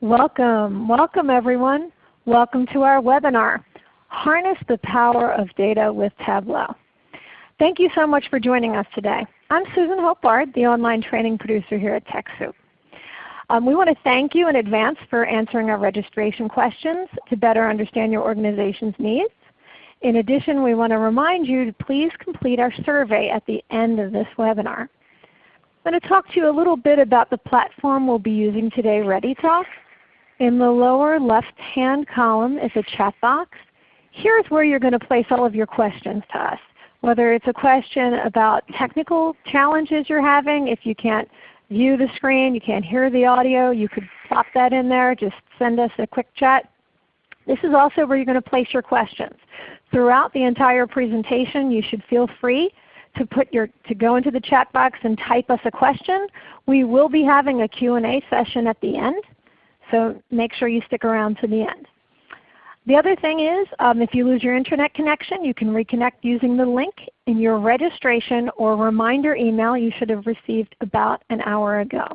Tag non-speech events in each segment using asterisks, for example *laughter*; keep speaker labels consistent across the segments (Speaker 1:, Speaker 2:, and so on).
Speaker 1: Welcome. Welcome everyone. Welcome to our webinar, Harness the Power of Data with Tableau. Thank you so much for joining us today. I'm Susan Hope Bard, the online training producer here at TechSoup. Um, we want to thank you in advance for answering our registration questions to better understand your organization's needs. In addition, we want to remind you to please complete our survey at the end of this webinar. I'm going to talk to you a little bit about the platform we'll be using today, ReadyTalk. In the lower left-hand column is a chat box. Here's where you're going to place all of your questions to us. Whether it's a question about technical challenges you're having, if you can't view the screen, you can't hear the audio, you could pop that in there. Just send us a quick chat. This is also where you're going to place your questions. Throughout the entire presentation you should feel free to, put your, to go into the chat box and type us a question. We will be having a Q&A session at the end, so make sure you stick around to the end. The other thing is um, if you lose your Internet connection, you can reconnect using the link in your registration or reminder email you should have received about an hour ago.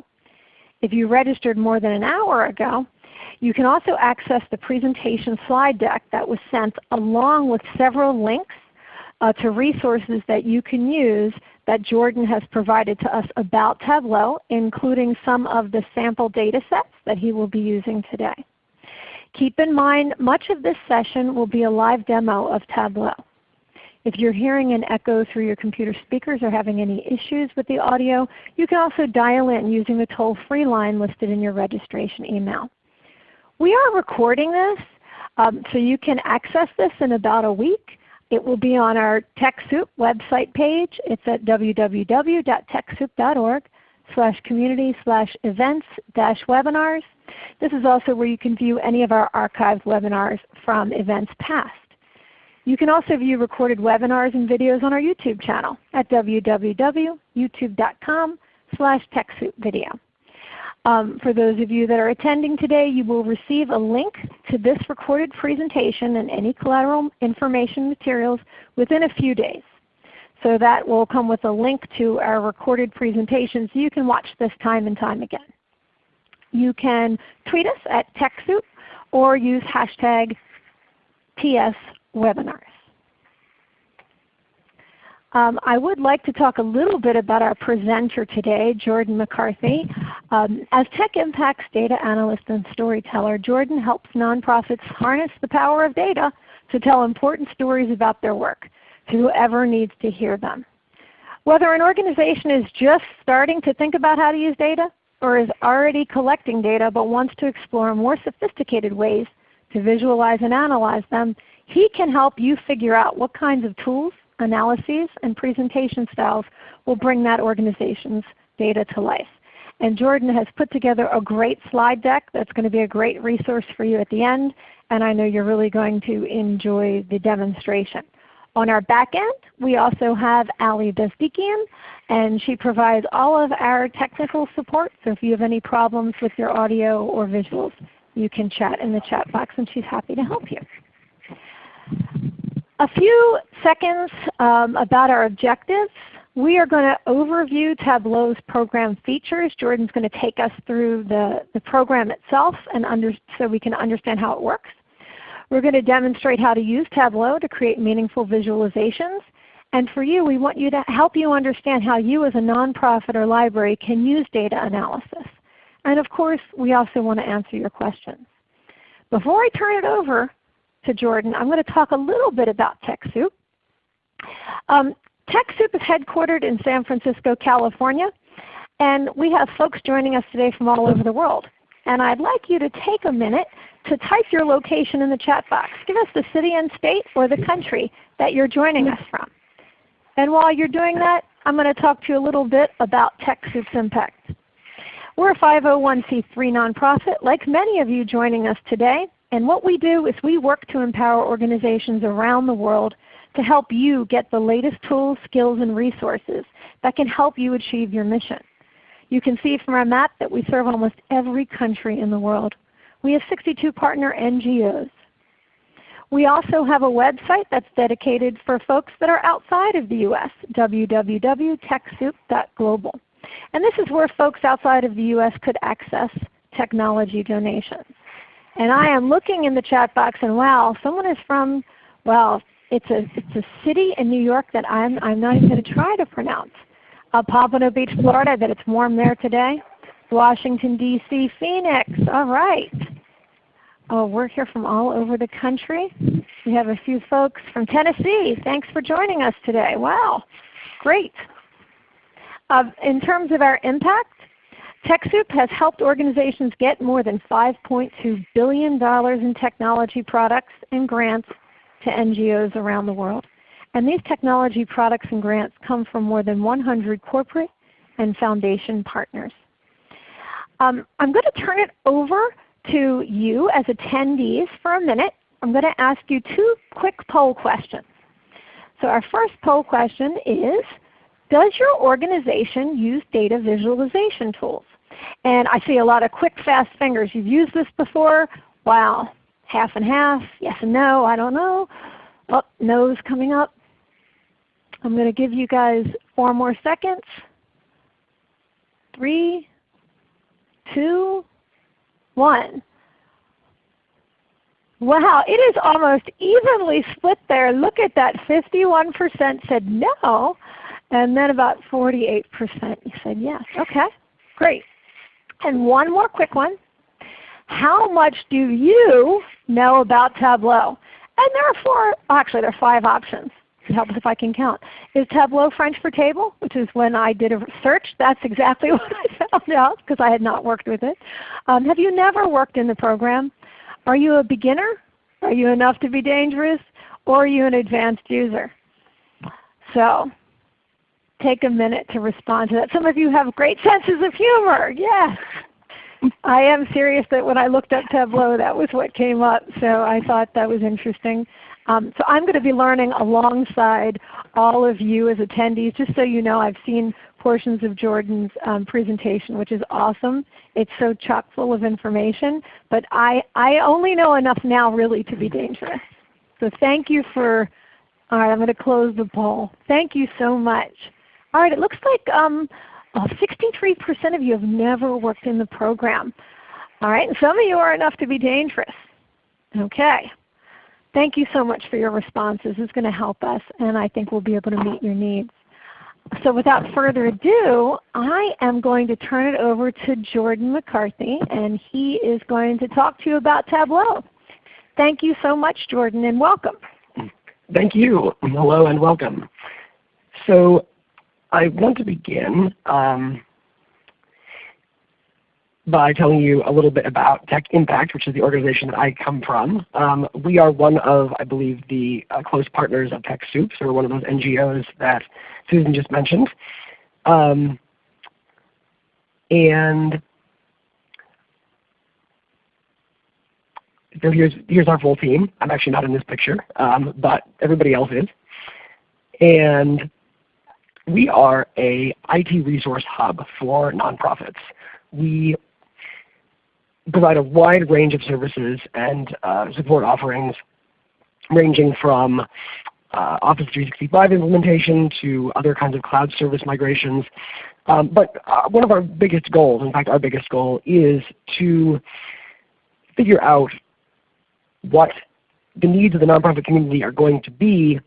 Speaker 1: If you registered more than an hour ago, you can also access the presentation slide deck that was sent along with several links uh, to resources that you can use that Jordan has provided to us about Tableau, including some of the sample data sets that he will be using today. Keep in mind much of this session will be a live demo of Tableau. If you're hearing an echo through your computer speakers or having any issues with the audio, you can also dial in using the toll-free line listed in your registration email. We are recording this, um, so you can access this in about a week. It will be on our TechSoup website page. It's at www.techsoup.org slash community slash events dash webinars. This is also where you can view any of our archived webinars from events past. You can also view recorded webinars and videos on our YouTube channel at www.youtube.com slash TechSoupVideo. Um, for those of you that are attending today, you will receive a link to this recorded presentation and any collateral information materials within a few days. So that will come with a link to our recorded presentation so you can watch this time and time again. You can tweet us at TechSoup or use hashtag TSWebinars. Um, I would like to talk a little bit about our presenter today, Jordan McCarthy. Um, as Tech Impact's data analyst and storyteller, Jordan helps nonprofits harness the power of data to tell important stories about their work to whoever needs to hear them. Whether an organization is just starting to think about how to use data or is already collecting data but wants to explore more sophisticated ways to visualize and analyze them, he can help you figure out what kinds of tools analyses, and presentation styles will bring that organization's data to life. And Jordan has put together a great slide deck that's going to be a great resource for you at the end, and I know you're really going to enjoy the demonstration. On our back end, we also have Ali Bezdikian, and she provides all of our technical support. So if you have any problems with your audio or visuals, you can chat in the chat box and she's happy to help you. A few seconds um, about our objectives. We are going to overview Tableau's program features. Jordan's going to take us through the, the program itself and under, so we can understand how it works. We're going to demonstrate how to use Tableau to create meaningful visualizations. And for you, we want you to help you understand how you as a nonprofit or library can use data analysis. And of course, we also want to answer your questions. Before I turn it over to Jordan, I'm going to talk a little bit about TechSoup. Um, TechSoup is headquartered in San Francisco, California, and we have folks joining us today from all over the world. And I'd like you to take a minute to type your location in the chat box. Give us the city and state or the country that you're joining us from. And while you're doing that, I'm going to talk to you a little bit about TechSoup's impact. We're a 501c3 nonprofit like many of you joining us today. And what we do is we work to empower organizations around the world to help you get the latest tools, skills, and resources that can help you achieve your mission. You can see from our map that we serve almost every country in the world. We have 62 partner NGOs. We also have a website that's dedicated for folks that are outside of the U.S., www.techsoup.global. And this is where folks outside of the U.S. could access technology donations. And I am looking in the chat box and wow, someone is from, well, it's a, it's a city in New York that I'm, I'm not even going to try to pronounce. Uh, Pompano Beach, Florida, that it's warm there today. Washington, D.C., Phoenix. All right. Oh, we're here from all over the country. We have a few folks from Tennessee. Thanks for joining us today. Wow, great. Uh, in terms of our impact, TechSoup has helped organizations get more than $5.2 billion in technology products and grants to NGOs around the world. And these technology products and grants come from more than 100 corporate and foundation partners. Um, I'm going to turn it over to you as attendees for a minute. I'm going to ask you two quick poll questions. So our first poll question is, does your organization use data visualization tools? And I see a lot of quick, fast fingers. You've used this before? Wow. Half and half, yes and no, I don't know. Oh, no's coming up. I'm going to give you guys four more seconds. Three, two, one. Wow, it is almost evenly split there. Look at that. 51% said no, and then about 48% said yes. Okay, great. And one more quick one. How much do you know about Tableau? And there are four, actually there are five options. Help us if I can count. Is Tableau French for table? Which is when I did a search. That's exactly *laughs* what I found out because I had not worked with it. Um, have you never worked in the program? Are you a beginner? Are you enough to be dangerous? Or are you an advanced user? So take a minute to respond to that. Some of you have great senses of humor. Yes. I am serious that when I looked up Tableau that was what came up. So I thought that was interesting. Um, so I'm going to be learning alongside all of you as attendees. Just so you know, I've seen portions of Jordan's um, presentation, which is awesome. It's so chock full of information. But I, I only know enough now really to be dangerous. So thank you for, all right, I'm going to close the poll. Thank you so much. All right, it looks like 63% um, uh, of you have never worked in the program. All right, and some of you are enough to be dangerous. Okay. Thank you so much for your responses. This is going to help us, and I think we'll be able to meet your needs. So without further ado, I am going to turn it over to Jordan McCarthy, and he is going to talk to you about Tableau. Thank you so much, Jordan, and welcome.
Speaker 2: Thank you. Hello and welcome. So I want to begin um, by telling you a little bit about Tech Impact, which is the organization that I come from. Um, we are one of, I believe, the uh, close partners of TechSoup, so we're one of those NGOs that Susan just mentioned. Um, and so here's, here's our full team. I'm actually not in this picture, um, but everybody else is. And we are a IT resource hub for nonprofits. We provide a wide range of services and uh, support offerings ranging from uh, Office 365 implementation to other kinds of cloud service migrations. Um, but uh, one of our biggest goals, in fact our biggest goal, is to figure out what the needs of the nonprofit community are going to be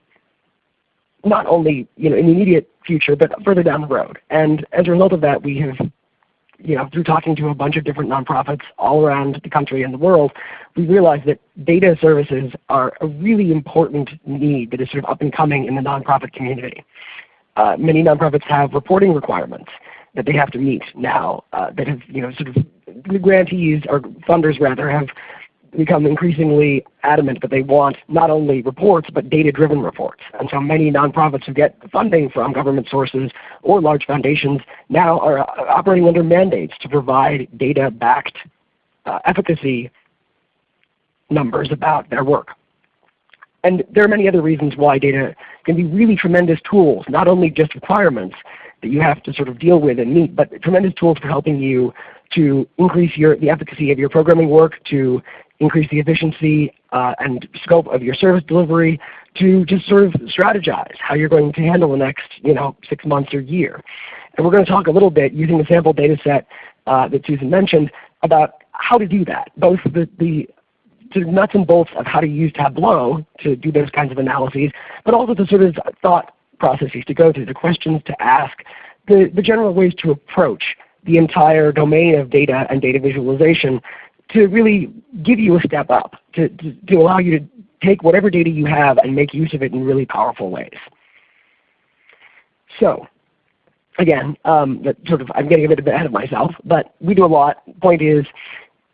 Speaker 2: not only you know, in the immediate future, but further down the road. And as a result of that, we have you know, through talking to a bunch of different nonprofits all around the country and the world, we realized that data services are a really important need that is sort of up and coming in the nonprofit community. Uh, many nonprofits have reporting requirements that they have to meet now uh, that have, you know, sort of the grantees or funders rather have become increasingly adamant that they want not only reports but data-driven reports. And so many nonprofits who get funding from government sources or large foundations now are uh, operating under mandates to provide data-backed uh, efficacy numbers about their work. And there are many other reasons why data can be really tremendous tools, not only just requirements that you have to sort of deal with and meet, but tremendous tools for helping you to increase your, the efficacy of your programming work, to increase the efficiency uh, and scope of your service delivery, to just sort of strategize how you're going to handle the next you know, six months or year. And we're going to talk a little bit using the sample data set uh, that Susan mentioned about how to do that, both the, the to nuts and bolts of how to use Tableau to do those kinds of analyses, but also the sort of thought processes to go through, the questions to ask, the, the general ways to approach the entire domain of data and data visualization to really give you a step up, to, to, to allow you to take whatever data you have and make use of it in really powerful ways. So again, um, sort of I'm getting a bit ahead of myself, but we do a lot. Point is,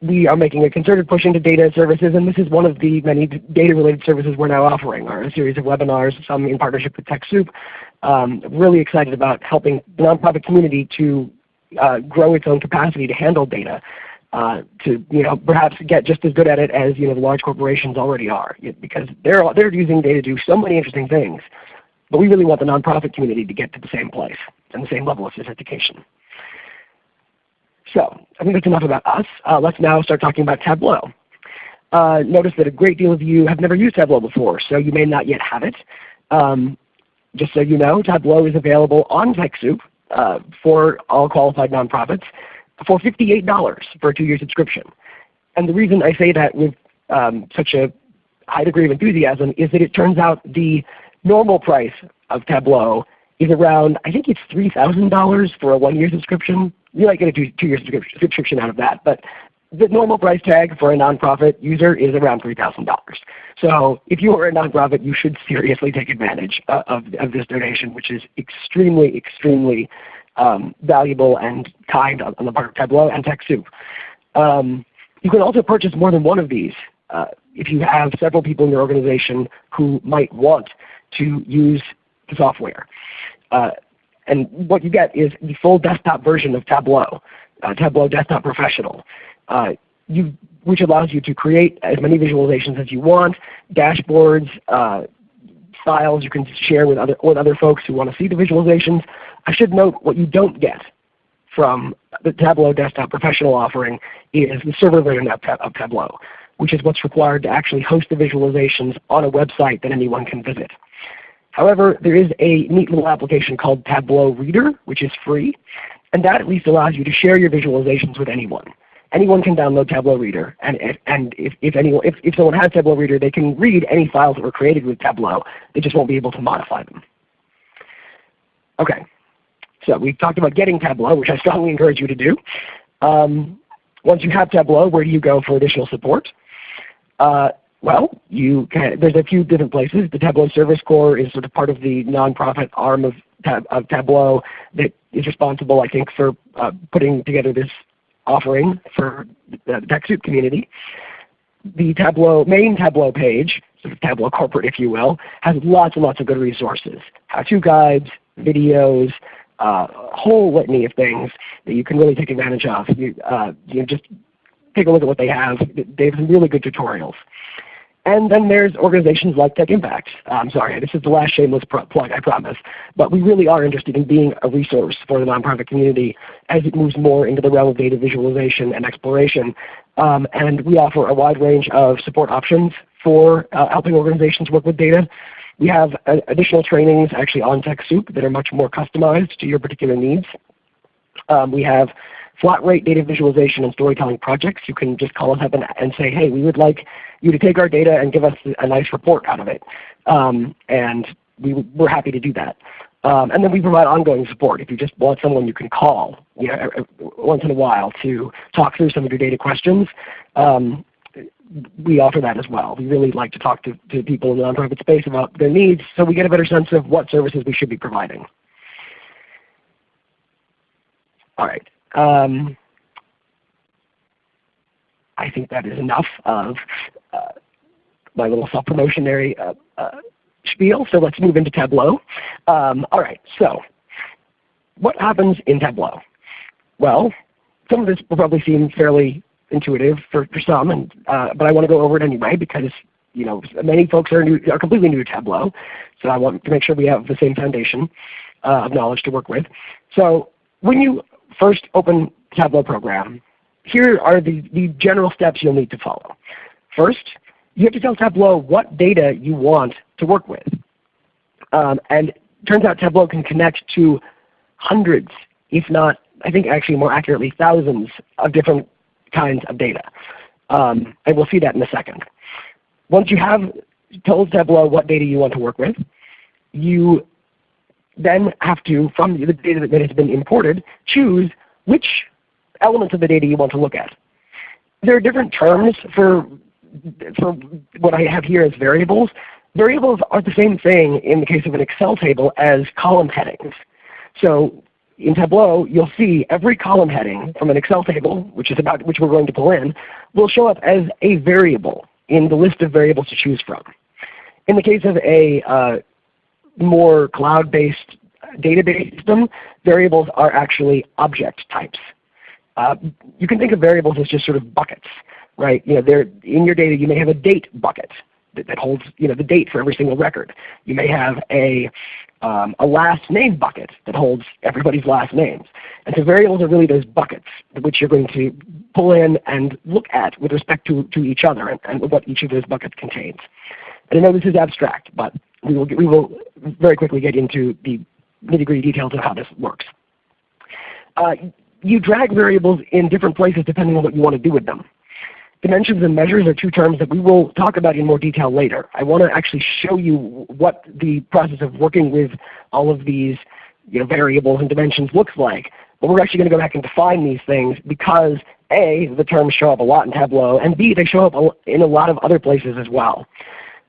Speaker 2: we are making a concerted push into data services, and this is one of the many data-related services we're now offering, are a series of webinars, some in partnership with TechSoup. Um, really excited about helping the nonprofit community to uh, grow its own capacity to handle data, uh, to you know perhaps get just as good at it as you know the large corporations already are, because they're they're using data to do so many interesting things. But we really want the nonprofit community to get to the same place and the same level of sophistication. So I think that's enough about us. Uh, let's now start talking about Tableau. Uh, notice that a great deal of you have never used Tableau before, so you may not yet have it. Um, just so you know, Tableau is available on TechSoup uh, for all qualified nonprofits for $58 for a two-year subscription. And the reason I say that with um, such a high degree of enthusiasm is that it turns out the normal price of Tableau is around, I think it's $3,000 for a one-year subscription you might get a two-year subscription out of that. But the normal price tag for a nonprofit user is around $3,000. So if you are a nonprofit, you should seriously take advantage uh, of, of this donation, which is extremely, extremely um, valuable and kind on, the part of Tableau and TechSoup. Um, you can also purchase more than one of these uh, if you have several people in your organization who might want to use the software. Uh, and what you get is the full desktop version of Tableau, uh, Tableau Desktop Professional, uh, you, which allows you to create as many visualizations as you want, dashboards, uh, files you can share with other, with other folks who want to see the visualizations. I should note what you don't get from the Tableau Desktop Professional offering is the server version of, of Tableau, which is what's required to actually host the visualizations on a website that anyone can visit. However, there is a neat little application called Tableau Reader, which is free, and that at least allows you to share your visualizations with anyone. Anyone can download Tableau Reader, and, if, and if, if, anyone, if, if someone has Tableau Reader, they can read any files that were created with Tableau. They just won't be able to modify them. Okay, so we've talked about getting Tableau, which I strongly encourage you to do. Um, once you have Tableau, where do you go for additional support? Uh, well, you can, there's a few different places. The Tableau Service Corps is sort of part of the nonprofit arm of, of Tableau that is responsible, I think, for uh, putting together this offering for the TechSoup community. The Tableau main Tableau page, sort of Tableau corporate if you will, has lots and lots of good resources, how-to guides, videos, uh, a whole litany of things that you can really take advantage of. You, uh, you just take a look at what they have. They have some really good tutorials. And then there's organizations like Tech Impact. I'm sorry, this is the last shameless plug, I promise. But we really are interested in being a resource for the nonprofit community as it moves more into the realm of data visualization and exploration. Um, and we offer a wide range of support options for uh, helping organizations work with data. We have uh, additional trainings actually on TechSoup that are much more customized to your particular needs. Um, we have flat rate data visualization and storytelling projects. You can just call us up and, and say, hey, we would like you to take our data and give us a nice report out of it. Um, and we, we're happy to do that. Um, and then we provide ongoing support. If you just want someone you can call you know, once in a while to talk through some of your data questions, um, we offer that as well. We really like to talk to, to people in the nonprofit space about their needs so we get a better sense of what services we should be providing. All right. Um, I think that is enough of my little self-promotionary uh, uh, spiel. So let's move into Tableau. Um, all right, so what happens in Tableau? Well, some of this will probably seem fairly intuitive for, for some, and, uh, but I want to go over it anyway because you know many folks are, new, are completely new to Tableau. So I want to make sure we have the same foundation uh, of knowledge to work with. So when you first open Tableau program, here are the, the general steps you'll need to follow. First, you have to tell Tableau what data you want to work with. Um, and turns out Tableau can connect to hundreds, if not, I think actually more accurately, thousands of different kinds of data. Um, and we'll see that in a second. Once you have told Tableau what data you want to work with, you then have to, from the data that has been imported, choose which elements of the data you want to look at. There are different terms for, for what I have here as variables. Variables are the same thing in the case of an Excel table as column headings. So in Tableau, you'll see every column heading from an Excel table, which is about which we're going to pull in, will show up as a variable in the list of variables to choose from. In the case of a uh, more cloud-based database system, variables are actually object types. Uh, you can think of variables as just sort of buckets, right? You know, they're, in your data you may have a date bucket that, that holds you know, the date for every single record. You may have a, um, a last name bucket that holds everybody's last names. And so variables are really those buckets which you're going to pull in and look at with respect to, to each other and, and what each of those buckets contains. And I know this is abstract, but we will, get, we will very quickly get into the nitty-gritty details of how this works. Uh, you drag variables in different places depending on what you want to do with them. Dimensions and measures are two terms that we will talk about in more detail later. I want to actually show you what the process of working with all of these you know, variables and dimensions looks like. But we're actually going to go back and define these things because A, the terms show up a lot in Tableau, and B, they show up in a lot of other places as well.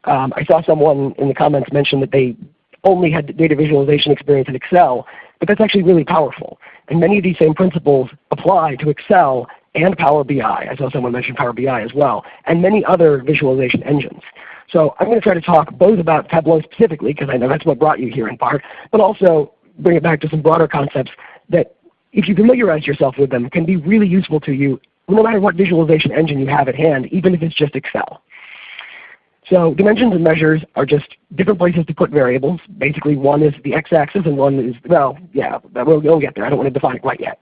Speaker 2: Um, I saw someone in the comments mention that they only had data visualization experience in Excel, but that's actually really powerful. And many of these same principles apply to Excel and Power BI. I saw someone mention Power BI as well, and many other visualization engines. So I'm going to try to talk both about Tableau specifically, because I know that's what brought you here in part, but also bring it back to some broader concepts that if you familiarize yourself with them can be really useful to you no matter what visualization engine you have at hand, even if it's just Excel. So dimensions and measures are just different places to put variables. Basically one is the x-axis and one is, well, yeah, we'll, we'll get there. I don't want to define it quite yet.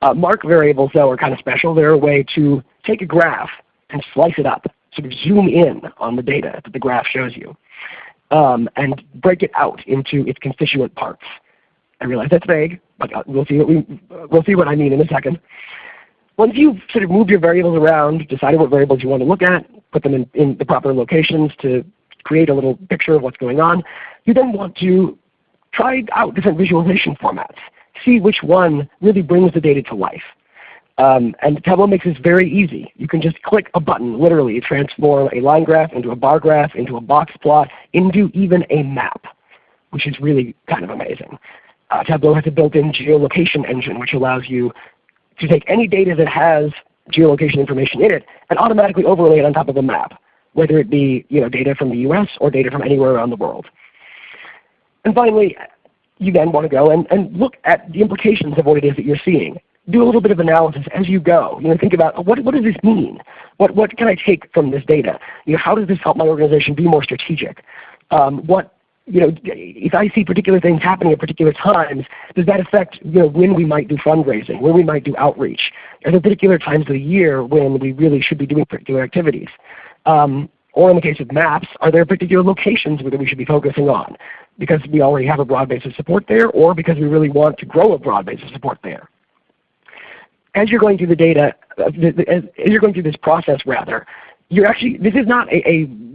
Speaker 2: Uh, mark variables though are kind of special. They're a way to take a graph and slice it up, sort of zoom in on the data that the graph shows you, um, and break it out into its constituent parts. I realize that's vague, but uh, we'll see what we we'll see what I mean in a second. Once you've sort of moved your variables around, decided what variables you want to look at, put them in, in the proper locations to create a little picture of what's going on, you then want to try out different visualization formats see which one really brings the data to life. Um, and Tableau makes this very easy. You can just click a button, literally transform a line graph into a bar graph, into a box plot, into even a map, which is really kind of amazing. Uh, Tableau has a built-in geolocation engine which allows you to take any data that has geolocation information in it and automatically overlay it on top of a map, whether it be you know, data from the US or data from anywhere around the world. And finally, you then want to go and, and look at the implications of what it is that you're seeing. Do a little bit of analysis as you go. You know, think about what, what does this mean? What, what can I take from this data? You know, how does this help my organization be more strategic? Um, what, you know, if I see particular things happening at particular times, does that affect you know, when we might do fundraising, when we might do outreach? Are there particular times of the year when we really should be doing particular activities? Um, or in the case of maps, are there particular locations that we should be focusing on? Because we already have a broad base of support there, or because we really want to grow a broad base of support there. As you're going through the data, uh, as you're going through this process rather, you're actually, this is not a, a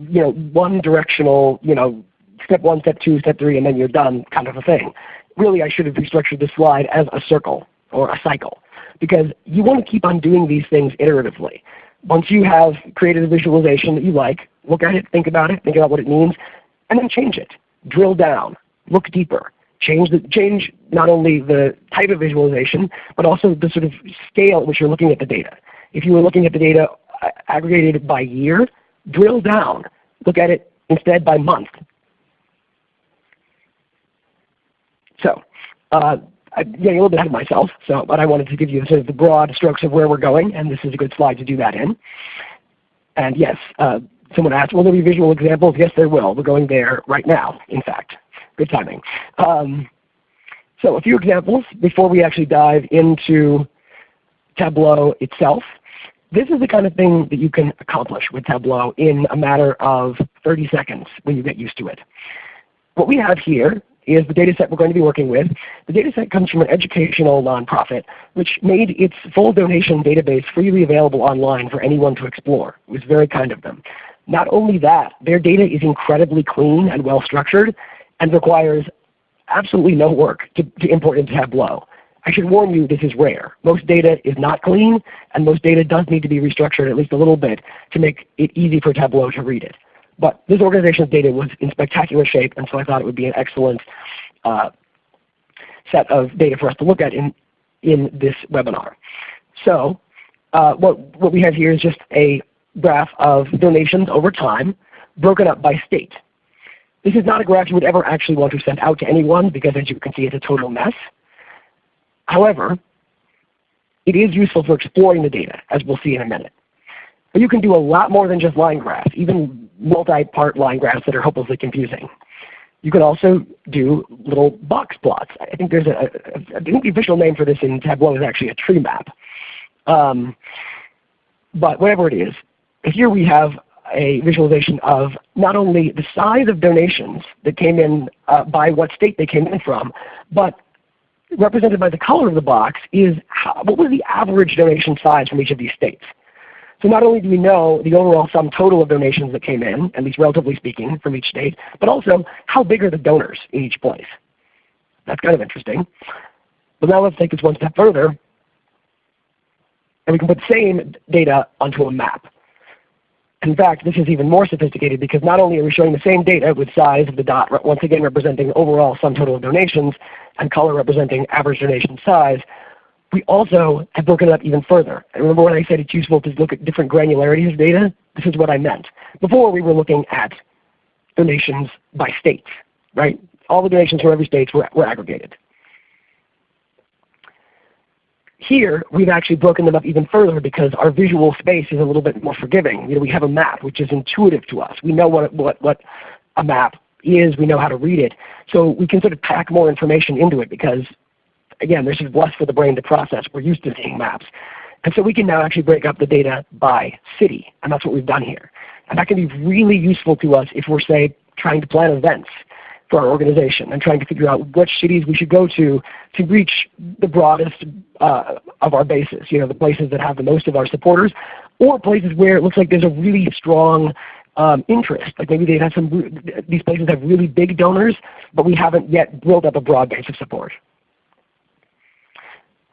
Speaker 2: you know, one directional, you know, step one, step two, step three, and then you're done kind of a thing. Really I should have restructured this slide as a circle or a cycle because you want to keep on doing these things iteratively. Once you have created a visualization that you like, look at it, think about it, think about what it means, and then change it. Drill down, look deeper. Change, the, change not only the type of visualization, but also the sort of scale at which you're looking at the data. If you were looking at the data uh, aggregated by year, drill down. Look at it instead by month. So uh, I'm getting a little bit ahead of myself, so, but I wanted to give you sort of the broad strokes of where we're going, and this is a good slide to do that in. And yes, uh, someone asked, will there be visual examples? Yes, there will. We're going there right now, in fact. Good timing. Um, so a few examples before we actually dive into Tableau itself. This is the kind of thing that you can accomplish with Tableau in a matter of 30 seconds when you get used to it. What we have here is the data set we're going to be working with. The data set comes from an educational nonprofit which made its full donation database freely available online for anyone to explore. It was very kind of them. Not only that, their data is incredibly clean and well structured and requires absolutely no work to, to import into Tableau. I should warn you this is rare. Most data is not clean and most data does need to be restructured at least a little bit to make it easy for Tableau to read it. But this organization's data was in spectacular shape, and so I thought it would be an excellent uh, set of data for us to look at in, in this webinar. So uh, what, what we have here is just a graph of donations over time broken up by state. This is not a graph you would ever actually want to send out to anyone because as you can see it's a total mess. However, it is useful for exploring the data as we'll see in a minute. But you can do a lot more than just line graphs, even multi-part line graphs that are hopelessly confusing. You can also do little box plots. I think there's a, I think the official name for this in Tableau is actually a tree map. Um, but whatever it is, here we have a visualization of not only the size of donations that came in uh, by what state they came in from, but represented by the color of the box is how, what was the average donation size from each of these states. So not only do we know the overall sum total of donations that came in, at least relatively speaking, from each state, but also how big are the donors in each place. That's kind of interesting. But now let's take this one step further, and we can put the same data onto a map. In fact, this is even more sophisticated because not only are we showing the same data with size of the dot, once again representing overall sum total of donations, and color representing average donation size, we also have broken it up even further. And remember when I said it's useful to look at different granularities of data? This is what I meant. Before we were looking at donations by states, right? All the donations from every state were, were aggregated. Here, we've actually broken them up even further because our visual space is a little bit more forgiving. You know, we have a map which is intuitive to us. We know what, what, what a map is. We know how to read it. So we can sort of pack more information into it because again, there's is less for the brain to process. We're used to seeing maps. And so we can now actually break up the data by city, and that's what we've done here. And that can be really useful to us if we're, say, trying to plan events for our organization and trying to figure out which cities we should go to to reach the broadest uh, of our bases, you know, the places that have the most of our supporters, or places where it looks like there's a really strong um, interest. Like maybe they have some, these places have really big donors, but we haven't yet built up a broad base of support.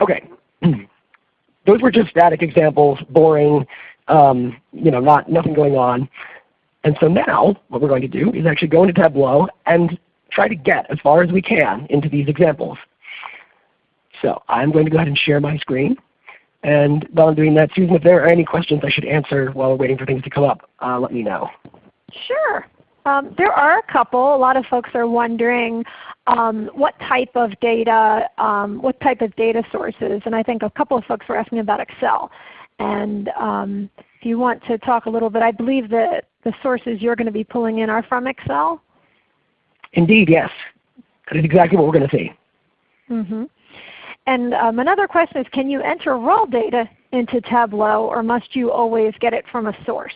Speaker 2: Okay. *clears throat* Those were just static examples, boring, um, you know, not nothing going on. And so now what we're going to do is actually go into Tableau and try to get as far as we can into these examples. So I'm going to go ahead and share my screen. And while I'm doing that, Susan, if there are any questions I should answer while we're waiting for things to come up, uh, let me know.
Speaker 1: Sure. Um, there are a couple. A lot of folks are wondering um, what type of data, um, what type of data sources, and I think a couple of folks were asking about Excel. And um, if you want to talk a little bit, I believe that the sources you're going to be pulling in are from Excel?
Speaker 2: Indeed, yes. That is exactly what we're going to see.
Speaker 1: Mm -hmm. And um, another question is, can you enter raw data into Tableau or must you always get it from a source?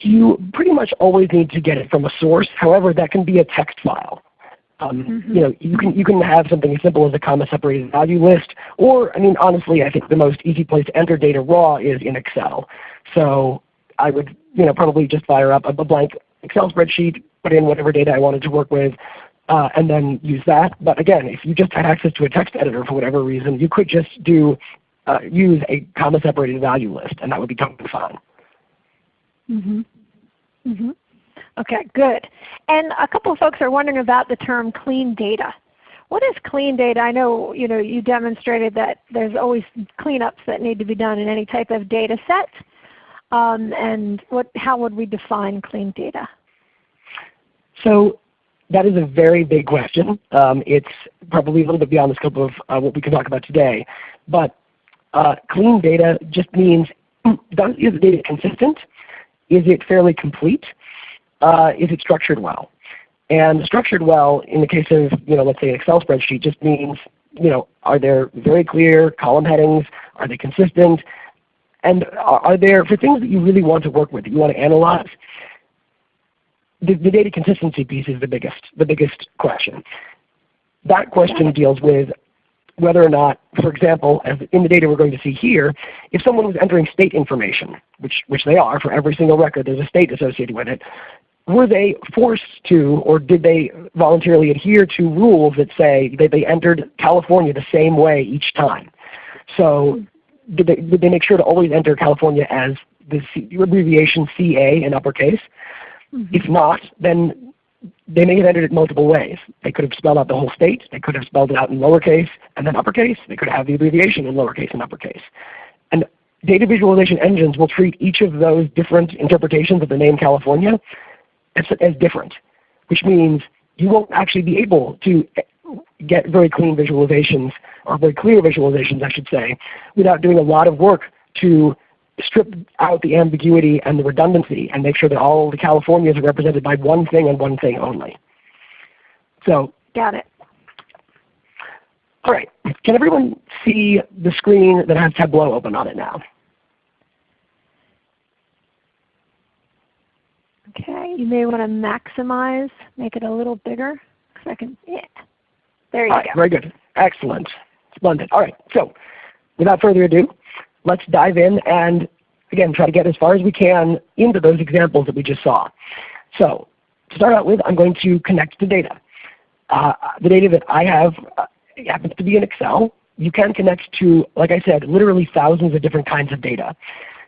Speaker 2: you pretty much always need to get it from a source. However, that can be a text file. Um, mm -hmm. You know, you can you can have something as simple as a comma separated value list, or I mean, honestly, I think the most easy place to enter data raw is in Excel. So I would you know probably just fire up a, blank Excel spreadsheet, put in whatever data I wanted to work with, uh, and then use that. But again, if you just had access to a text editor for whatever reason, you could just do uh, use a comma separated value list, and that would be totally fine.
Speaker 1: Mm-hmm. Mm-hmm. Okay, good. And a couple of folks are wondering about the term clean data. What is clean data? I know you know you demonstrated that there's always cleanups that need to be done in any type of data set. Um, and what, how would we define clean data?
Speaker 2: So that is a very big question. Um, it's probably a little bit beyond the scope of uh, what we can talk about today. But uh, clean data just means *clears throat* is the data consistent? Is it fairly complete? Uh, is it structured well? And structured well in the case of, you know, let's say an Excel spreadsheet just means, you know, are there very clear column headings? Are they consistent? And are there, for things that you really want to work with, that you want to analyze, the, the data consistency piece is the biggest, the biggest question. That question deals with whether or not, for example, as in the data we're going to see here, if someone was entering state information, which, which they are for every single record, there's a state associated with it, were they forced to or did they voluntarily adhere to rules that say that they entered California the same way each time? So did they, did they make sure to always enter California as the abbreviation CA in uppercase? Mm -hmm. If not, then they may have entered it multiple ways. They could have spelled out the whole state. They could have spelled it out in lowercase and then uppercase. They could have the abbreviation in lowercase and uppercase. And data visualization engines will treat each of those different interpretations of the name California as, as different, which means you won't actually be able to get very clean visualizations, or very clear visualizations I should say, without doing a lot of work to strip out the ambiguity and the redundancy and make sure that all the Californias are represented by one thing and one thing only. So
Speaker 1: Got it.
Speaker 2: All right. Can everyone see the screen that has Tableau open on it now?
Speaker 1: Okay, you may want to maximize, make it a little bigger. I can, yeah. There you
Speaker 2: All right, go. Very good. Excellent. Splendid. All right. So without further ado, let's dive in and again try to get as far as we can into those examples that we just saw. So to start out with, I'm going to connect to data. Uh, the data that I have uh, happens to be in Excel. You can connect to, like I said, literally thousands of different kinds of data.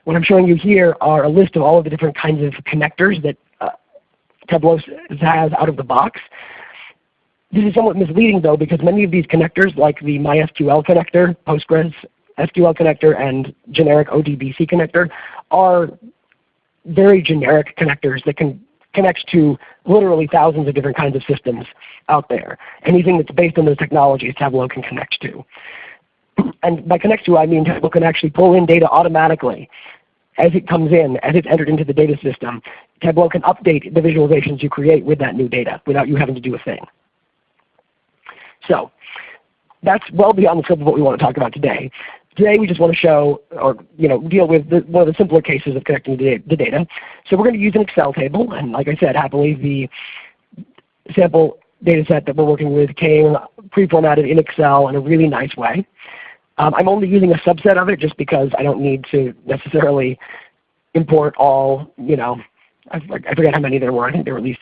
Speaker 2: What I'm showing you here are a list of all of the different kinds of connectors that uh, Tableau has out of the box. This is somewhat misleading though because many of these connectors like the MySQL connector, Postgres SQL connector, and generic ODBC connector are very generic connectors that can connect to literally thousands of different kinds of systems out there. Anything that's based on those technologies Tableau can connect to. *clears throat* And by connect to I mean Tableau can actually pull in data automatically as it comes in, as it's entered into the data system, Tableau can update the visualizations you create with that new data without you having to do a thing. So that's well beyond the scope of what we want to talk about today. Today we just want to show or you know deal with the, one of the simpler cases of connecting the, data. So we're going to use an Excel table, and like I said, happily the sample data set that we're working with came pre-formatted in Excel in a really nice way. Um, I'm only using a subset of it just because I don't need to necessarily import all, you know, I, I forget how many there were. I think there were at least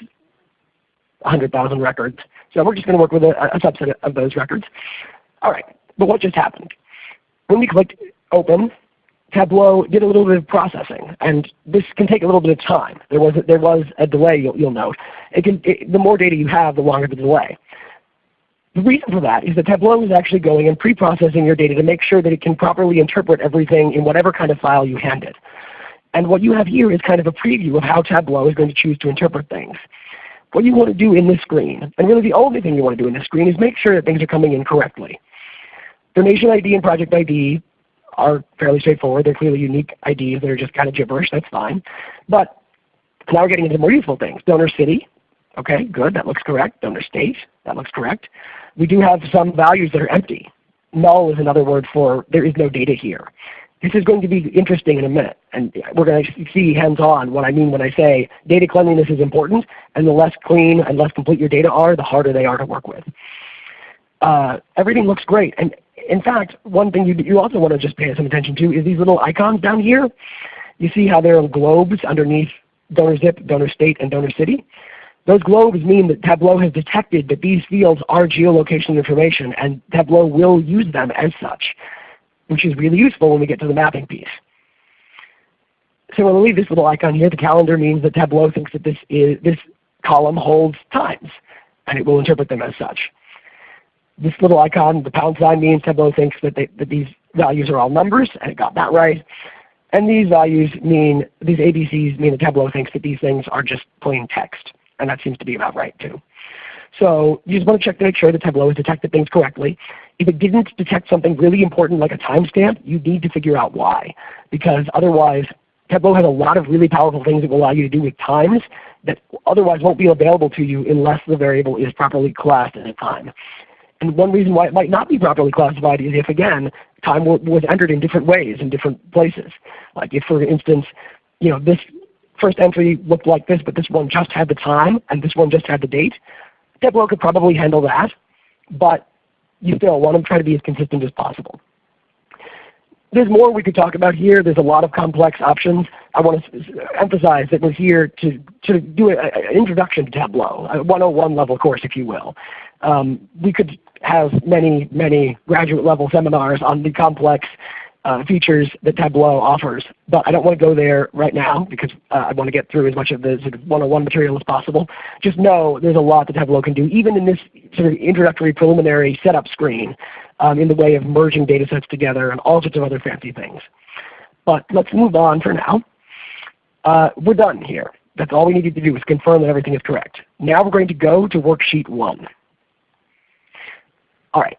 Speaker 2: 100,000 records. So we're just going to work with a, a subset of those records. All right, but what just happened? When we clicked Open, Tableau did a little bit of processing, and this can take a little bit of time. There was a, there was a delay, you'll, you'll note. It can, it, the more data you have, the longer the delay. The reason for that is that Tableau is actually going and pre-processing your data to make sure that it can properly interpret everything in whatever kind of file you hand it. And what you have here is kind of a preview of how Tableau is going to choose to interpret things. What you want to do in this screen, and really the only thing you want to do in this screen is make sure that things are coming in correctly. Donation ID and project ID are fairly straightforward. They're clearly unique IDs that are just kind of gibberish. That's fine. But now we're getting into more useful things. Donor city, okay, good, that looks correct. Donor state, that looks correct we do have some values that are empty. Null is another word for there is no data here. This is going to be interesting in a minute, and we're going to see hands-on what I mean when I say data cleanliness is important, and the less clean and less complete your data are, the harder they are to work with. Uh, everything looks great, and in fact, one thing you, you also want to just pay some attention to is these little icons down here. You see how there are globes underneath donor zip, donor state, and donor city. Those globes mean that Tableau has detected that these fields are geolocation information and Tableau will use them as such, which is really useful when we get to the mapping piece. Similarly, this little icon here, the calendar, means that Tableau thinks that this, is, this column holds times, and it will interpret them as such. This little icon, the pound sign, means Tableau thinks that, they, that these values are all numbers, and it got that right. And these values mean, these ABCs mean that Tableau thinks that these things are just plain text and that seems to be about right too. So you just want to check to make sure that Tableau has detected things correctly. If it didn't detect something really important like a timestamp, you need to figure out why. Because otherwise, Tableau has a lot of really powerful things it will allow you to do with times that otherwise won't be available to you unless the variable is properly classed as a time. And one reason why it might not be properly classified is if, again, time was entered in different ways in different places. Like if, for instance, you know, this first entry looked like this, but this one just had the time, and this one just had the date. Tableau could probably handle that, but you still want to try to be as consistent as possible. There's more we could talk about here. There's a lot of complex options. I want to emphasize that we're here to, to do an introduction to Tableau, a 101 level course if you will. Um, we could have many, many graduate level seminars on the complex uh, features that Tableau offers. But I don't want to go there right now because uh, I want to get through as much of the sort of 101 material as possible. Just know there's a lot that Tableau can do, even in this sort of introductory preliminary setup screen um, in the way of merging data sets together and all sorts of other fancy things. But let's move on for now. Uh, we're done here. That's all we needed to do is confirm that everything is correct. Now we're going to go to worksheet 1. All right.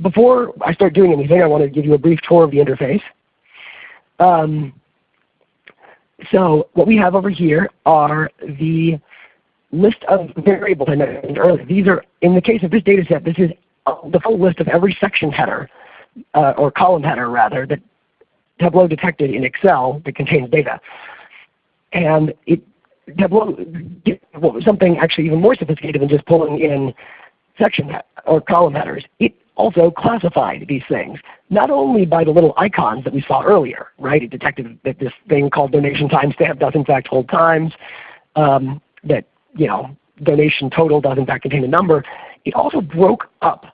Speaker 2: Before I start doing anything, I want to give you a brief tour of the interface. Um, so what we have over here are the list of variables I mentioned earlier. These are, in the case of this data set, this is the full list of every section header, uh, or column header rather, that Tableau detected in Excel that contains data. And it, Tableau did something actually even more sophisticated than just pulling in section or column headers. It also classified these things, not only by the little icons that we saw earlier, right? It detected that this thing called donation timestamp does in fact hold times, um, that you know donation total does in fact contain a number. It also broke up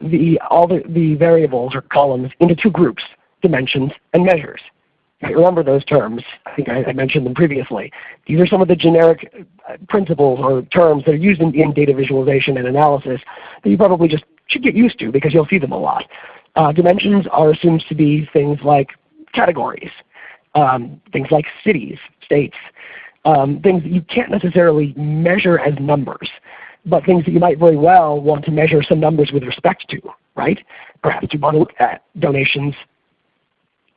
Speaker 2: the, all the, the variables or columns into two groups, dimensions and measures. Remember those terms. I think I, I, mentioned them previously. These are some of the generic uh, principles or terms that are used in, in, data visualization and analysis that you probably just should get used to because you'll see them a lot. Uh, dimensions are assumed to be things like categories, um, things like cities, states, um, things that you can't necessarily measure as numbers but things that you might very well want to measure some numbers with respect to, right? Perhaps you want to look at donations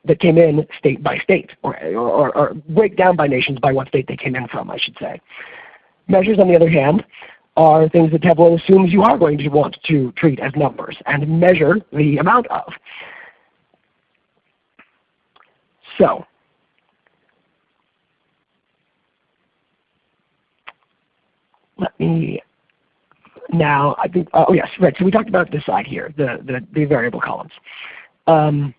Speaker 2: that came in state by state, or, or, or, break down by nations by what state they came in from, I should say. Measures, on the other hand, are things that Tableau assumes you are going to want to treat as numbers and measure the amount of. So let me now, I think, oh yes, right. So we talked about this side here, the, the, the variable columns. Um,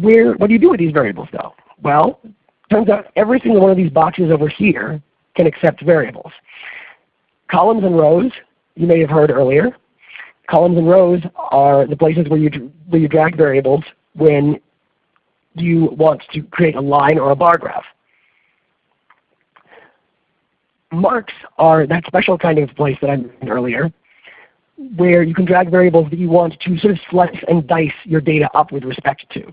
Speaker 2: where, what do you do with these variables though? Well, turns out every single one of these boxes over here can accept variables. Columns and rows, you may have heard earlier. Columns and rows are the places where you, where you drag variables when you want to create a line or a bar graph marks are that special kind of place that I mentioned earlier, where you can drag variables that you want to sort of slice and dice your data up with respect to.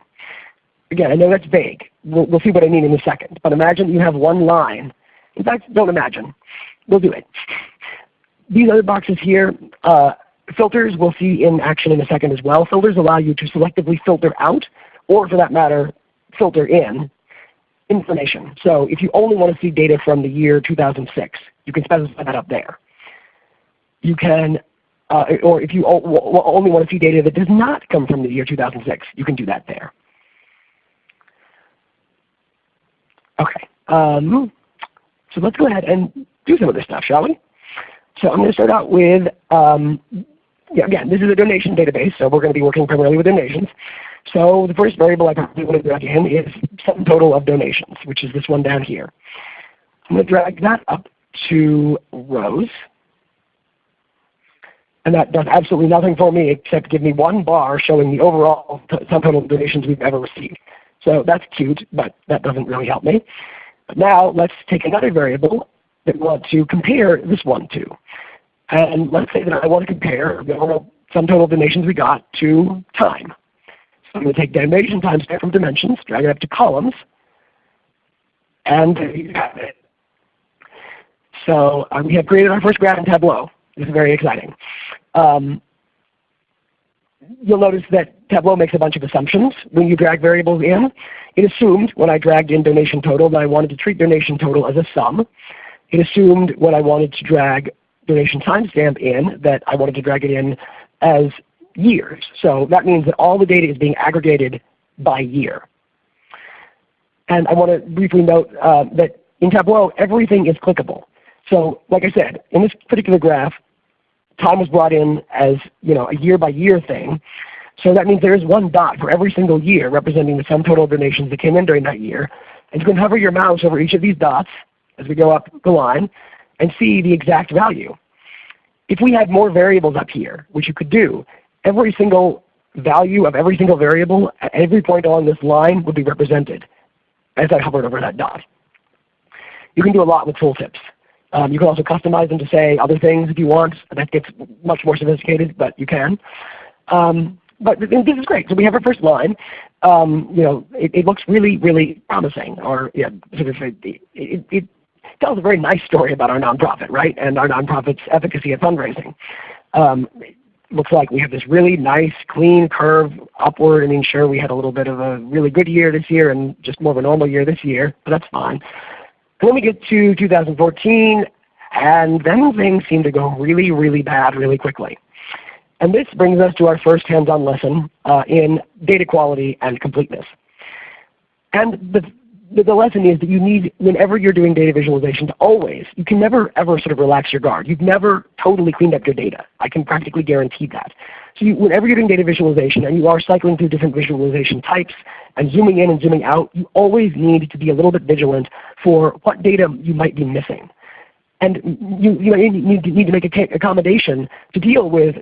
Speaker 2: Again, I know that's vague. We'll, we'll see what I mean in a second. But imagine you have one line. In fact, don't imagine. We'll do it. These other boxes here, uh, filters we'll see in action in a second as well. Filters allow you to selectively filter out, or for that matter, filter in information. So if you only want to see data from the year 2006, you can specify that up there. You can, uh, or if you only want to see data that does not come from the year 2006, you can do that there. Okay, um, so let's go ahead and do some of this stuff, shall we? So I'm going to start out with, um, yeah, again, this is a donation database, so we're going to be working primarily with donations. So the first variable I probably want to drag in is sum total of donations, which is this one down here. I'm going to drag that up to rows. And that does absolutely nothing for me except give me one bar showing the overall sum total of donations we've ever received. So that's cute, but that doesn't really help me. But now let's take another variable that we want to compare this one to. And let's say that I want to compare the overall sum total of donations we got to time. So I'm going to take donation timestamp from dimensions, drag it up to columns, and there you have it. So um, we have created our first graph in Tableau. This is very exciting. Um, you'll notice that Tableau makes a bunch of assumptions when you drag variables in. It assumed when I dragged in donation total that I wanted to treat donation total as a sum. It assumed when I wanted to drag donation timestamp in that I wanted to drag it in as years. So that means that all the data is being aggregated by year. And I want to briefly note uh, that in Tableau, everything is clickable. So like I said, in this particular graph, time was brought in as you know, a year by year thing. So that means there is one dot for every single year representing the sum total of donations that came in during that year. And you can hover your mouse over each of these dots as we go up the line and see the exact value. If we had more variables up here, which you could do, every single value of every single variable at every point along this line would be represented as I hovered over that dot. You can do a lot with tooltips. Um, you can also customize them to say other things if you want. That gets much more sophisticated, but you can. Um, but this is great. So we have our first line. Um, you know, it, it, looks really, really promising, or yeah, sort of it, it, it, tells a very nice story about our nonprofit, right, and our nonprofit's efficacy at fundraising. Um, looks like we have this really nice, clean curve upward. I mean, sure, we had a little bit of a really good year this year and just more of a normal year this year, but that's fine. And then we get to 2014, and then things seem to go really, really bad really quickly. And this brings us to our first hands-on lesson uh, in data quality and completeness. And the, the, the, lesson is that you need, whenever you're doing data visualization, to always, you can never ever sort of relax your guard. You've never totally cleaned up your data. I can practically guarantee that. So you, whenever you're doing data visualization and you are cycling through different visualization types and zooming in and zooming out, you always need to be a little bit vigilant for what data you might be missing. And you, you need, to, need to make a accommodation to deal with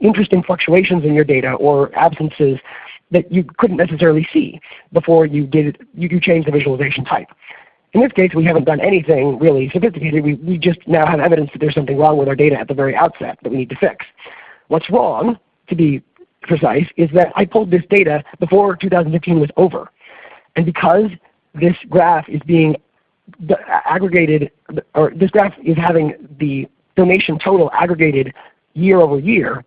Speaker 2: interesting fluctuations in your data or absences that you couldn't necessarily see before you did you, you changed the visualization type. In this case, we haven't done anything really sophisticated. We, we just now have evidence that there's something wrong with our data at the very outset that we need to fix. What's wrong, to be precise, is that I pulled this data before 2015 was over. And because this graph is being aggregated, or this graph is having the donation total aggregated year over year,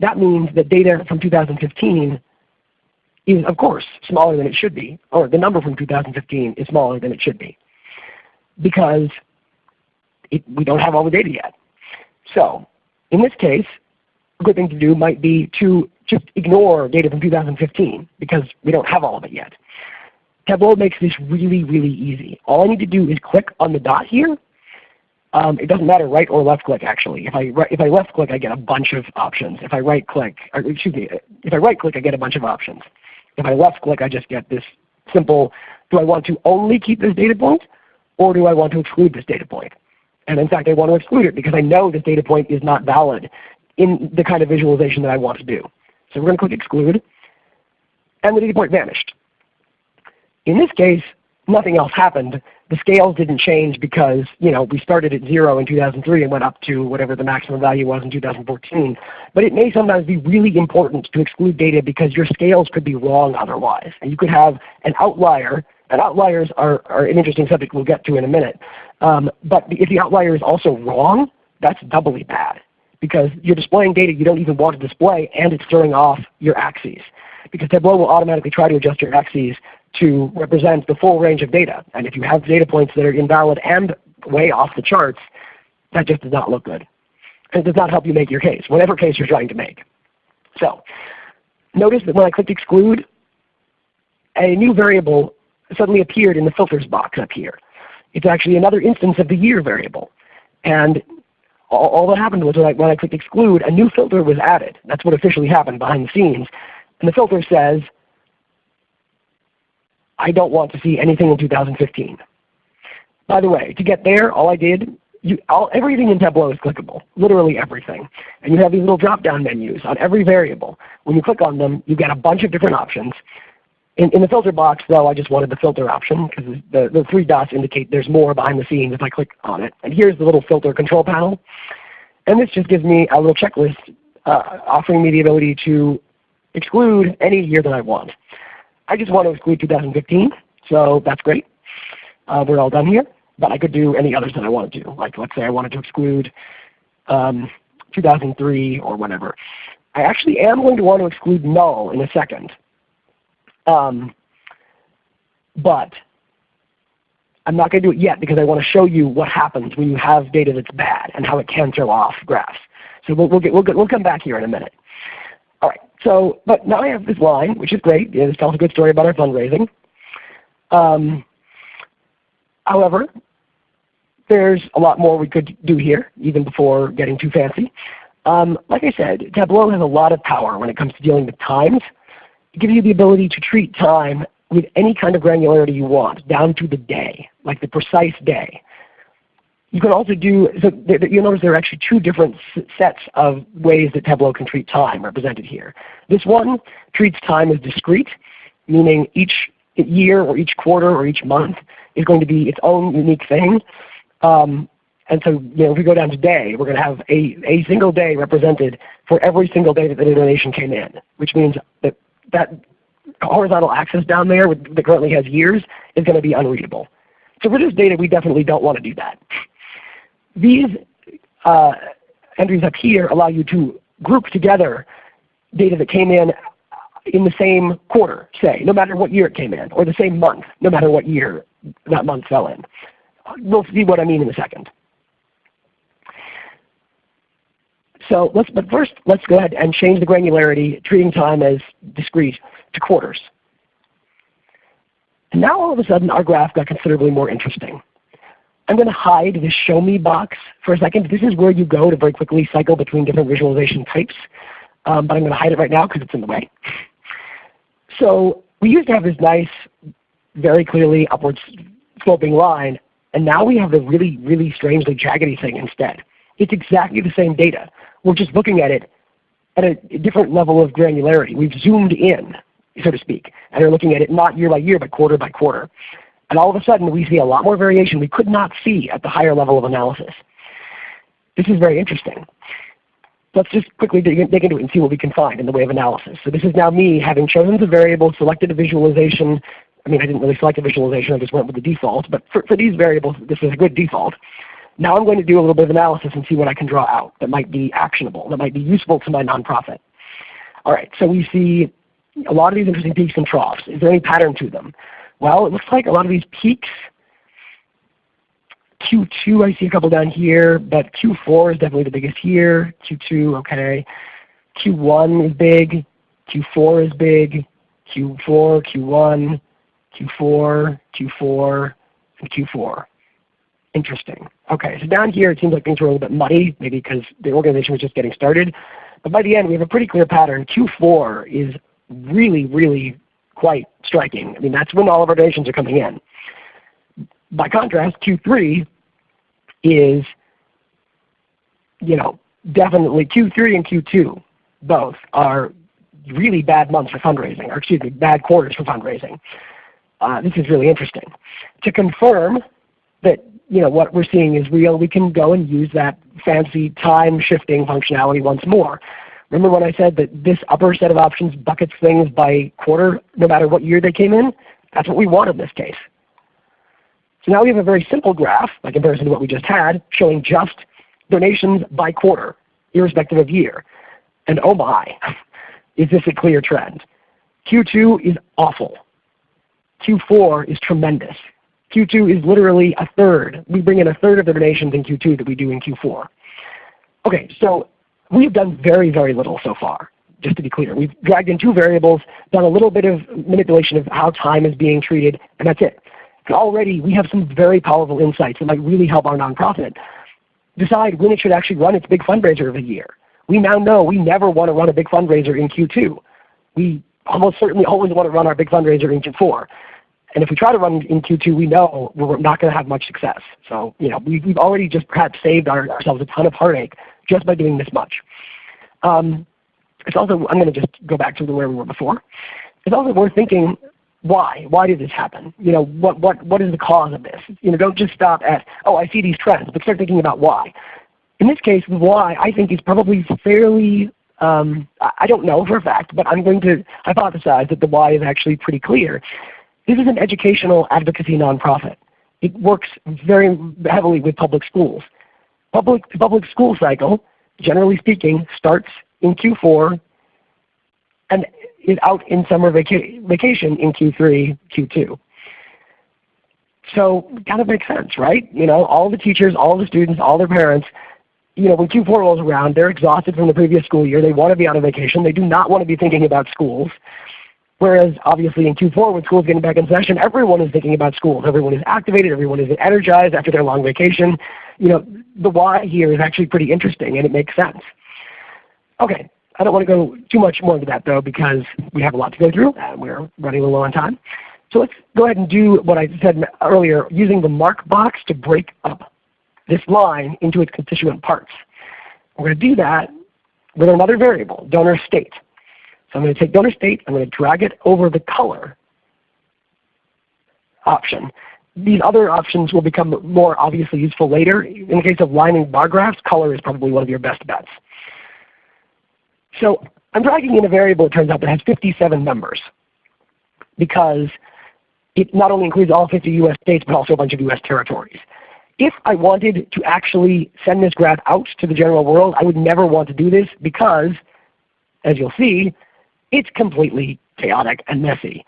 Speaker 2: that means that data from 2015 is of course smaller than it should be, or the number from 2015 is smaller than it should be because it, we don't have all the data yet. So in this case, a good thing to do might be to just ignore data from 2015 because we don't have all of it yet. Tableau makes this really, really easy. All I need to do is click on the dot here. Um, it doesn't matter right or left click actually. If I, if I left click I get a bunch of options. If I right click, excuse me, if I right click I get a bunch of options. If I left click I just get this simple, do I want to only keep this data point or do I want to exclude this data point? And in fact I want to exclude it because I know this data point is not valid in the kind of visualization that I want to do. So we're going to click exclude and the data point vanished. In this case, nothing else happened. The scales didn't change because you know, we started at 0 in 2003 and went up to whatever the maximum value was in 2014. But it may sometimes be really important to exclude data because your scales could be wrong otherwise. And you could have an outlier, and outliers are, are an interesting subject we'll get to in a minute. Um, but if the outlier is also wrong, that's doubly bad because you're displaying data you don't even want to display and it's throwing off your axes. Because Tableau will automatically try to adjust your axes to represent the full range of data. And if you have data points that are invalid and way off the charts, that just does not look good. And it does not help you make your case, whatever case you're trying to make. So notice that when I clicked exclude, a new variable suddenly appeared in the filters box up here. It's actually another instance of the year variable. And all, all that happened was when I, when I clicked exclude, a new filter was added. That's what officially happened behind the scenes. And the filter says I don't want to see anything in 2015. By the way, to get there, all I did, you, all, everything in Tableau is clickable, literally everything. And you have these little drop-down menus on every variable. When you click on them, you get a bunch of different options. In, in the filter box, though, I just wanted the filter option because the, the three dots indicate there's more behind the scenes if I click on it. And here's the little filter control panel. And this just gives me a little checklist uh, offering me the ability to exclude any year that I want. I just want to exclude 2015, so that's great. Uh, we're all done here. But I could do any others that I want to do. Like let's say I wanted to exclude um, 2003 or whatever. I actually am going to want to exclude null in a second. Um, but I'm not going to do it yet because I want to show you what happens when you have data that's bad and how it can throw off graphs. So we'll, we'll, get, we'll, get, we'll come back here in a minute. All right. So, but now I have this line, which is great. This tells a good story about our fundraising. Um, however, there's a lot more we could do here, even before getting too fancy. Um, like I said, Tableau has a lot of power when it comes to dealing with times. Gives you the ability to treat time with any kind of granularity you want, down to the day, like the precise day. You can also do, so you'll notice there are actually two different sets of ways that Tableau can treat time represented here. This one treats time as discrete, meaning each year or each quarter or each month is going to be its own unique thing. Um, and so you know, if we go down to day, we're going to have a, a single day represented for every single day that the donation came in, which means that that horizontal axis down there with, that currently has years is going to be unreadable. So for this data, we definitely don't want to do that. These uh, entries up here allow you to group together data that came in in the same quarter, say, no matter what year it came in, or the same month, no matter what year that month fell in. We'll see what I mean in a second. So let's, but first let's go ahead and change the granularity, treating time as discrete, to quarters. And now all of a sudden our graph got considerably more interesting. I'm going to hide this show me box for a second. This is where you go to very quickly cycle between different visualization types. Um, but I'm going to hide it right now because it's in the way. So we used to have this nice, very clearly upward sloping line, and now we have the really, really strangely jaggedy thing instead. It's exactly the same data. We're just looking at it at a different level of granularity. We've zoomed in, so to speak, and are looking at it not year by year, but quarter by quarter. And all of a sudden we see a lot more variation we could not see at the higher level of analysis. This is very interesting. Let's just quickly dig, dig into it and see what we can find in the way of analysis. So this is now me having chosen the variable, selected a visualization. I mean, I didn't really select a visualization, I just went with the default. But for, for these variables, this is a good default. Now I'm going to do a little bit of analysis and see what I can draw out that might be actionable, that might be useful to my nonprofit. All right, so we see a lot of these interesting peaks and troughs. Is there any pattern to them? Well, it looks like a lot of these peaks, Q2 I see a couple down here, but Q4 is definitely the biggest here. Q2, okay. Q1 is big. Q4 is big. Q4, Q1, Q4, Q4, and Q4. Interesting. Okay, so down here it seems like things were a little bit muddy, maybe because the organization was just getting started. But by the end we have a pretty clear pattern. Q4 is really, really quite striking. I mean, that's when all of our donations are coming in. By contrast, Q3 is, you know, definitely Q3 and Q2 both are really bad months for fundraising, or excuse me, bad quarters for fundraising. Uh, this is really interesting. To confirm that you know what we're seeing is real, we can go and use that fancy time shifting functionality once more. Remember when I said that this upper set of options buckets things by quarter no matter what year they came in? That's what we want in this case. So now we have a very simple graph by comparison to what we just had showing just donations by quarter irrespective of year. And oh my, *laughs* is this a clear trend. Q2 is awful. Q4 is tremendous. Q2 is literally a third. We bring in a third of the donations in Q2 that we do in Q4. Okay, so We've done very, very little so far, just to be clear. We've dragged in two variables, done a little bit of manipulation of how time is being treated, and that's it. Already we have some very powerful insights that might really help our nonprofit decide when it should actually run its big fundraiser of the year. We now know we never want to run a big fundraiser in Q2. We almost certainly always want to run our big fundraiser in Q4. And if we try to run in Q2, we know we're not going to have much success. So you know, we've, we've already just perhaps saved our, ourselves a ton of heartache just by doing this much. Um, it's also, I'm going to just go back to where we were before. It's also worth thinking, why? Why did this happen? You know, what, what, what is the cause of this? You know, don't just stop at, oh, I see these trends, but start thinking about why. In this case, why I think is probably fairly, um, I don't know for a fact, but I'm going to hypothesize that the why is actually pretty clear. This is an educational advocacy nonprofit. It works very heavily with public schools public, public school cycle, generally speaking, starts in Q4 and is out in summer vaca vacation in Q3, Q2. So kind of makes sense, right? You know, all the teachers, all the students, all their parents, you know, when Q4 rolls around, they're exhausted from the previous school year. They want to be on a vacation. They do not want to be thinking about schools. Whereas obviously in Q4 when school's getting back in session, everyone is thinking about schools. Everyone is activated, everyone is energized after their long vacation. You know, the why here is actually pretty interesting and it makes sense. Okay, I don't want to go too much more into that though because we have a lot to go through and we're running a little low on time. So let's go ahead and do what I said earlier using the mark box to break up this line into its constituent parts. We're going to do that with another variable, donor state. So I'm going to take donor state, I'm going to drag it over the color option. These other options will become more obviously useful later. In the case of lining bar graphs, color is probably one of your best bets. So I'm dragging in a variable, it turns out, that has 57 members because it not only includes all 50 US states, but also a bunch of US territories. If I wanted to actually send this graph out to the general world, I would never want to do this because, as you'll see, it's completely chaotic and messy.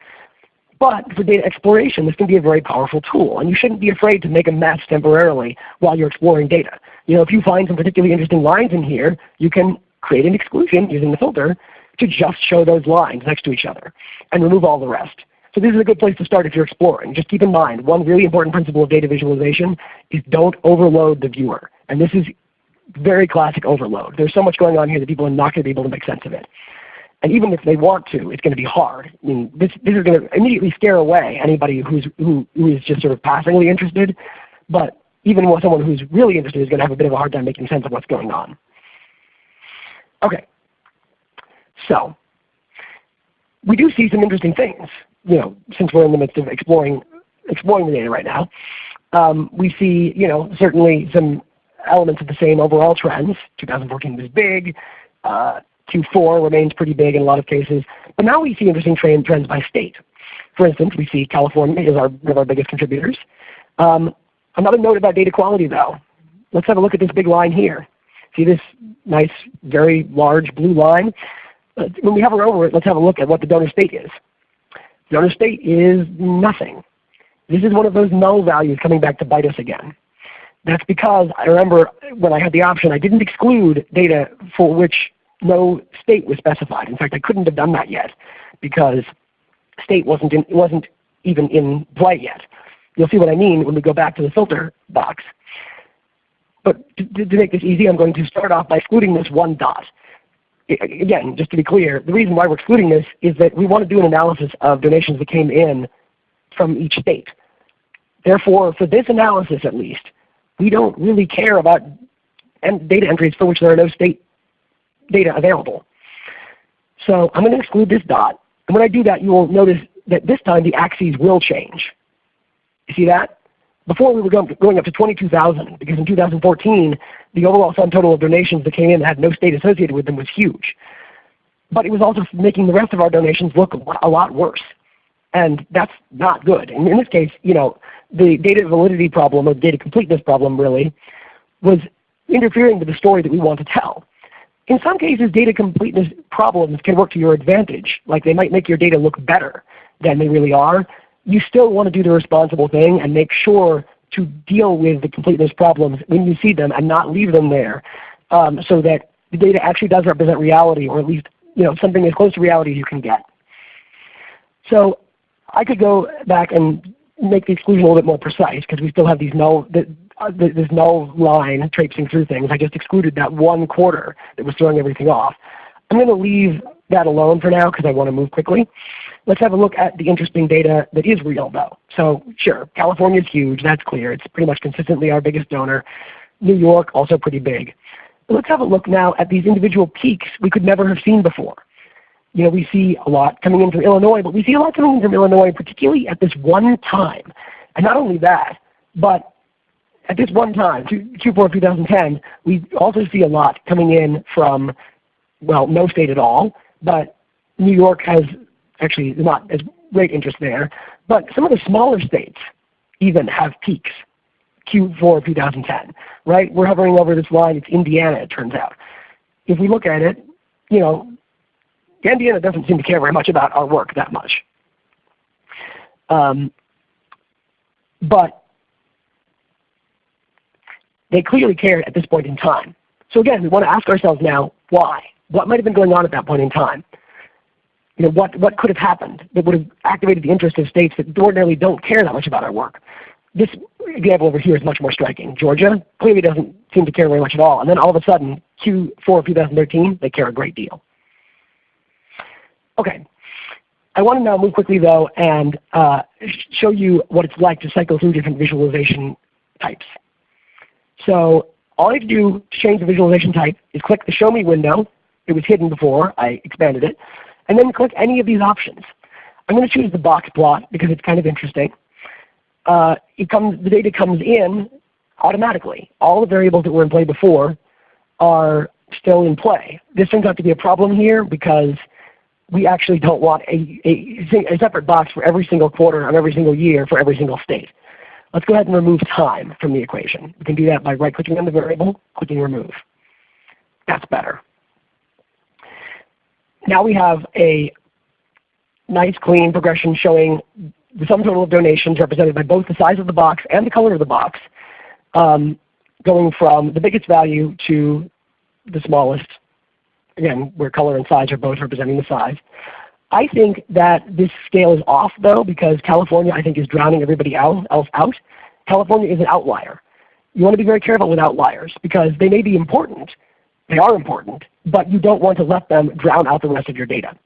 Speaker 2: But for data exploration, this can be a very powerful tool, and you shouldn't be afraid to make a mess temporarily while you're exploring data. You know, if you find some particularly interesting lines in here, you can create an exclusion using the filter to just show those lines next to each other and remove all the rest. So this is a good place to start if you're exploring. Just keep in mind, one really important principle of data visualization is don't overload the viewer. And this is very classic overload. There's so much going on here that people are not going to be able to make sense of it. And even if they want to, it's going to be hard. I mean, this, this is going to immediately scare away anybody who's, who, who is just sort of passingly interested. But even someone who's really interested is going to have a bit of a hard time making sense of what's going on. Okay. So we do see some interesting things, you know, since we're in the midst of exploring exploring the data right now. Um, we see, you know, certainly some elements of the same overall trends. 2014 was big. Uh, Q4 remains pretty big in a lot of cases. But now we see interesting trend, trends by state. For instance, we see California is our, one of our biggest contributors. Um, another note about data quality though. Let's have a look at this big line here. See this nice, very large blue line? When we hover over it, let's have a look at what the donor state is. Donor state is nothing. This is one of those null values coming back to bite us again. That's because I remember when I had the option, I didn't exclude data for which no state was specified. In fact, I couldn't have done that yet because state wasn't, in, wasn't even in play yet. You'll see what I mean when we go back to the filter box. But to, to make this easy, I'm going to start off by excluding this one dot. Again, just to be clear, the reason why we're excluding this is that we want to do an analysis of donations that came in from each state. Therefore, for this analysis at least, we don't really care about data entries for which there are no state data available. So I'm going to exclude this dot. And when I do that, you will notice that this time the axes will change. You see that? Before we were going, up to 22,000 because in 2014 the overall sum total of donations that came in that had no state associated with them was huge. But it was also making the rest of our donations look a lot worse. And that's not good. And in this case, you know, the data validity problem or data completeness problem really was interfering with the story that we want to tell. In some cases, data completeness problems can work to your advantage. Like they might make your data look better than they really are, you still want to do the responsible thing and make sure to deal with the completeness problems when you see them and not leave them there um, so that the data actually does represent reality or at least you know, something as close to reality as you can get. So I could go back and make the exclusion a little bit more precise because we still have these null, uh, this null line traipsing through things. I just excluded that one quarter that was throwing everything off. I'm going to leave that alone for now because I want to move quickly. Let's have a look at the interesting data that is real though. So sure, California is huge, that's clear. It's pretty much consistently our biggest donor. New York also pretty big. Let's have a look now at these individual peaks we could never have seen before. You know, we see a lot coming in from Illinois, but we see a lot coming in from Illinois particularly at this one time. And not only that, but at this one time, Q4 2010, we also see a lot coming in from, well, no state at all, but New York has actually not as great interest there. But some of the smaller states even have peaks, Q4 2010, right? We're hovering over this line. It's Indiana, it turns out. If we look at it, you know, Indiana doesn't seem to care very much about our work that much. Um, but they clearly cared at this point in time. So again, we want to ask ourselves now, why? What might have been going on at that point in time? you know, what, what could have happened that would have activated the interest of states that ordinarily don't care that much about our work. This example over here is much more striking. Georgia clearly doesn't seem to care very much at all. And then all of a sudden, Q4 of 2013, they care a great deal. Okay. I want to now move quickly though and uh, show you what it's like to cycle through different visualization types. So all I have to do to change the visualization type is click the Show Me window. It was hidden before. I expanded it. And then click any of these options. I'm going to choose the box plot because it's kind of interesting. Uh, it comes, the data comes in automatically. All the variables that were in play before are still in play. This turns out to be a problem here because we actually don't want a, a, a, separate box for every single quarter of every single year for every single state. Let's go ahead and remove time from the equation. We can do that by right-clicking on the variable, clicking Remove. That's better. Now we have a nice clean progression showing the sum total of donations represented by both the size of the box and the color of the box, um, going from the biggest value to the smallest, again, where color and size are both representing the size. I think that this scale is off though because California I think is drowning everybody else out. California is an outlier. You want to be very careful with outliers because they may be important. They are important, but you don't want to let them drown out the rest of your data.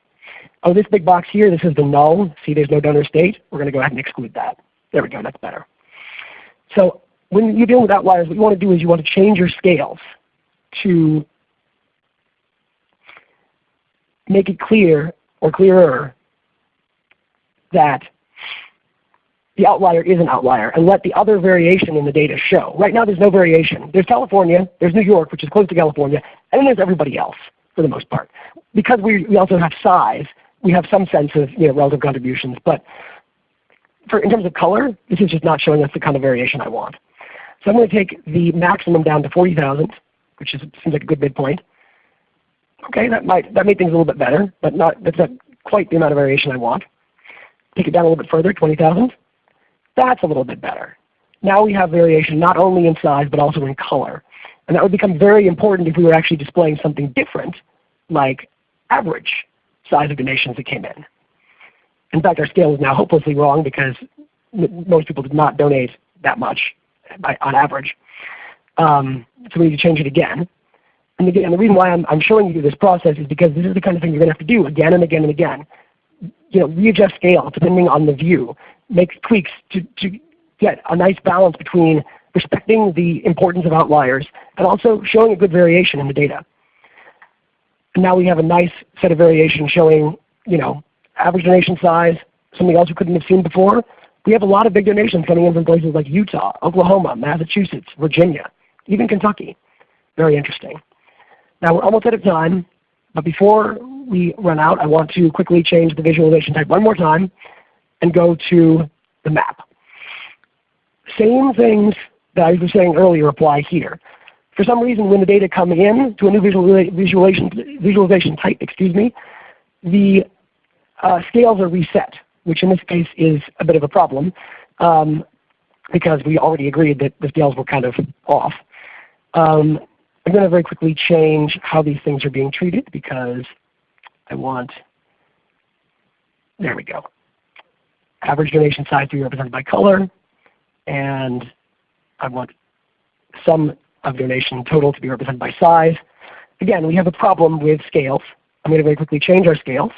Speaker 2: Oh, this big box here, this is the null. See there's no donor state. We're going to go ahead and exclude that. There we go, that's better. So when you're dealing with outliers, what you want to do is you want to change your scales to make it clear or clearer that the outlier is an outlier and let the other variation in the data show. Right now there's no variation. There's California, there's New York, which is close to California, and then there's everybody else for the most part. Because we, we also have size, we have some sense of you know, relative contributions. But for, in terms of color, this is just not showing us the kind of variation I want. So I'm going to take the maximum down to 40,000, which is, seems like a good midpoint. Okay, that might that made things a little bit better, but not that's not quite the amount of variation I want. Take it down a little bit further, 20,000. That's a little bit better. Now we have variation not only in size but also in color. And that would become very important if we were actually displaying something different, like average size of donations that came in. In fact, our scale is now hopelessly wrong because most people did not donate that much by, on average. Um, so we need to change it again. And again, the reason why I'm, I'm showing you this process is because this is the kind of thing you're going to have to do again and again and again. You know, readjust scale depending on the view, make tweaks to, to get a nice balance between respecting the importance of outliers and also showing a good variation in the data. And now we have a nice set of variation showing you know, average donation size, something else we couldn't have seen before. We have a lot of big donations coming in from places like Utah, Oklahoma, Massachusetts, Virginia, even Kentucky. Very interesting. Now we're almost out of time, but before we run out, I want to quickly change the visualization type one more time and go to the map. Same things that I was saying earlier apply here. For some reason, when the data come in to a new visualization, visualization type, excuse me, the uh, scales are reset, which in this case is a bit of a problem um, because we already agreed that the scales were kind of off. Um, I'm going to very quickly change how these things are being treated because I want, there we go. Average donation size to be represented by color, and I want sum of donation total to be represented by size. Again, we have a problem with scales. I'm going to very quickly change our scales.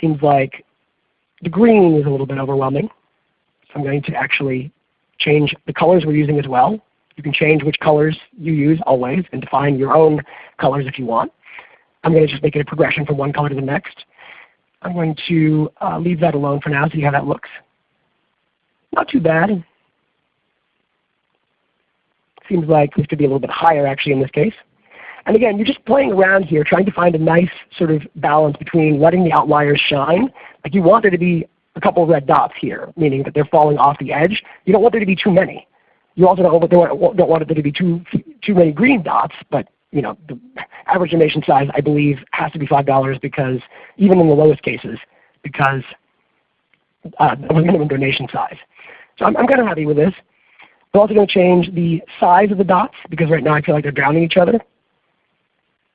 Speaker 2: Seems like the green is a little bit overwhelming. So I'm going to actually change the colors we're using as well. You can change which colors you use always and define your own colors if you want. I'm going to just make it a progression from one color to the next. I'm going to uh, leave that alone for now, see how that looks. Not too bad. Seems like this could be a little bit higher actually in this case. And again, you're just playing around here trying to find a nice sort of balance between letting the outliers shine. Like you want there to be a couple red dots here, meaning that they're falling off the edge. You don't want there to be too many. You also don't, don't want there to be too, too many green dots, but you know, the average donation size I believe has to be $5 because even in the lowest cases, because uh, of a minimum donation size. So I'm, I'm kind of happy with this. I'm also going to change the size of the dots because right now I feel like they're drowning each other.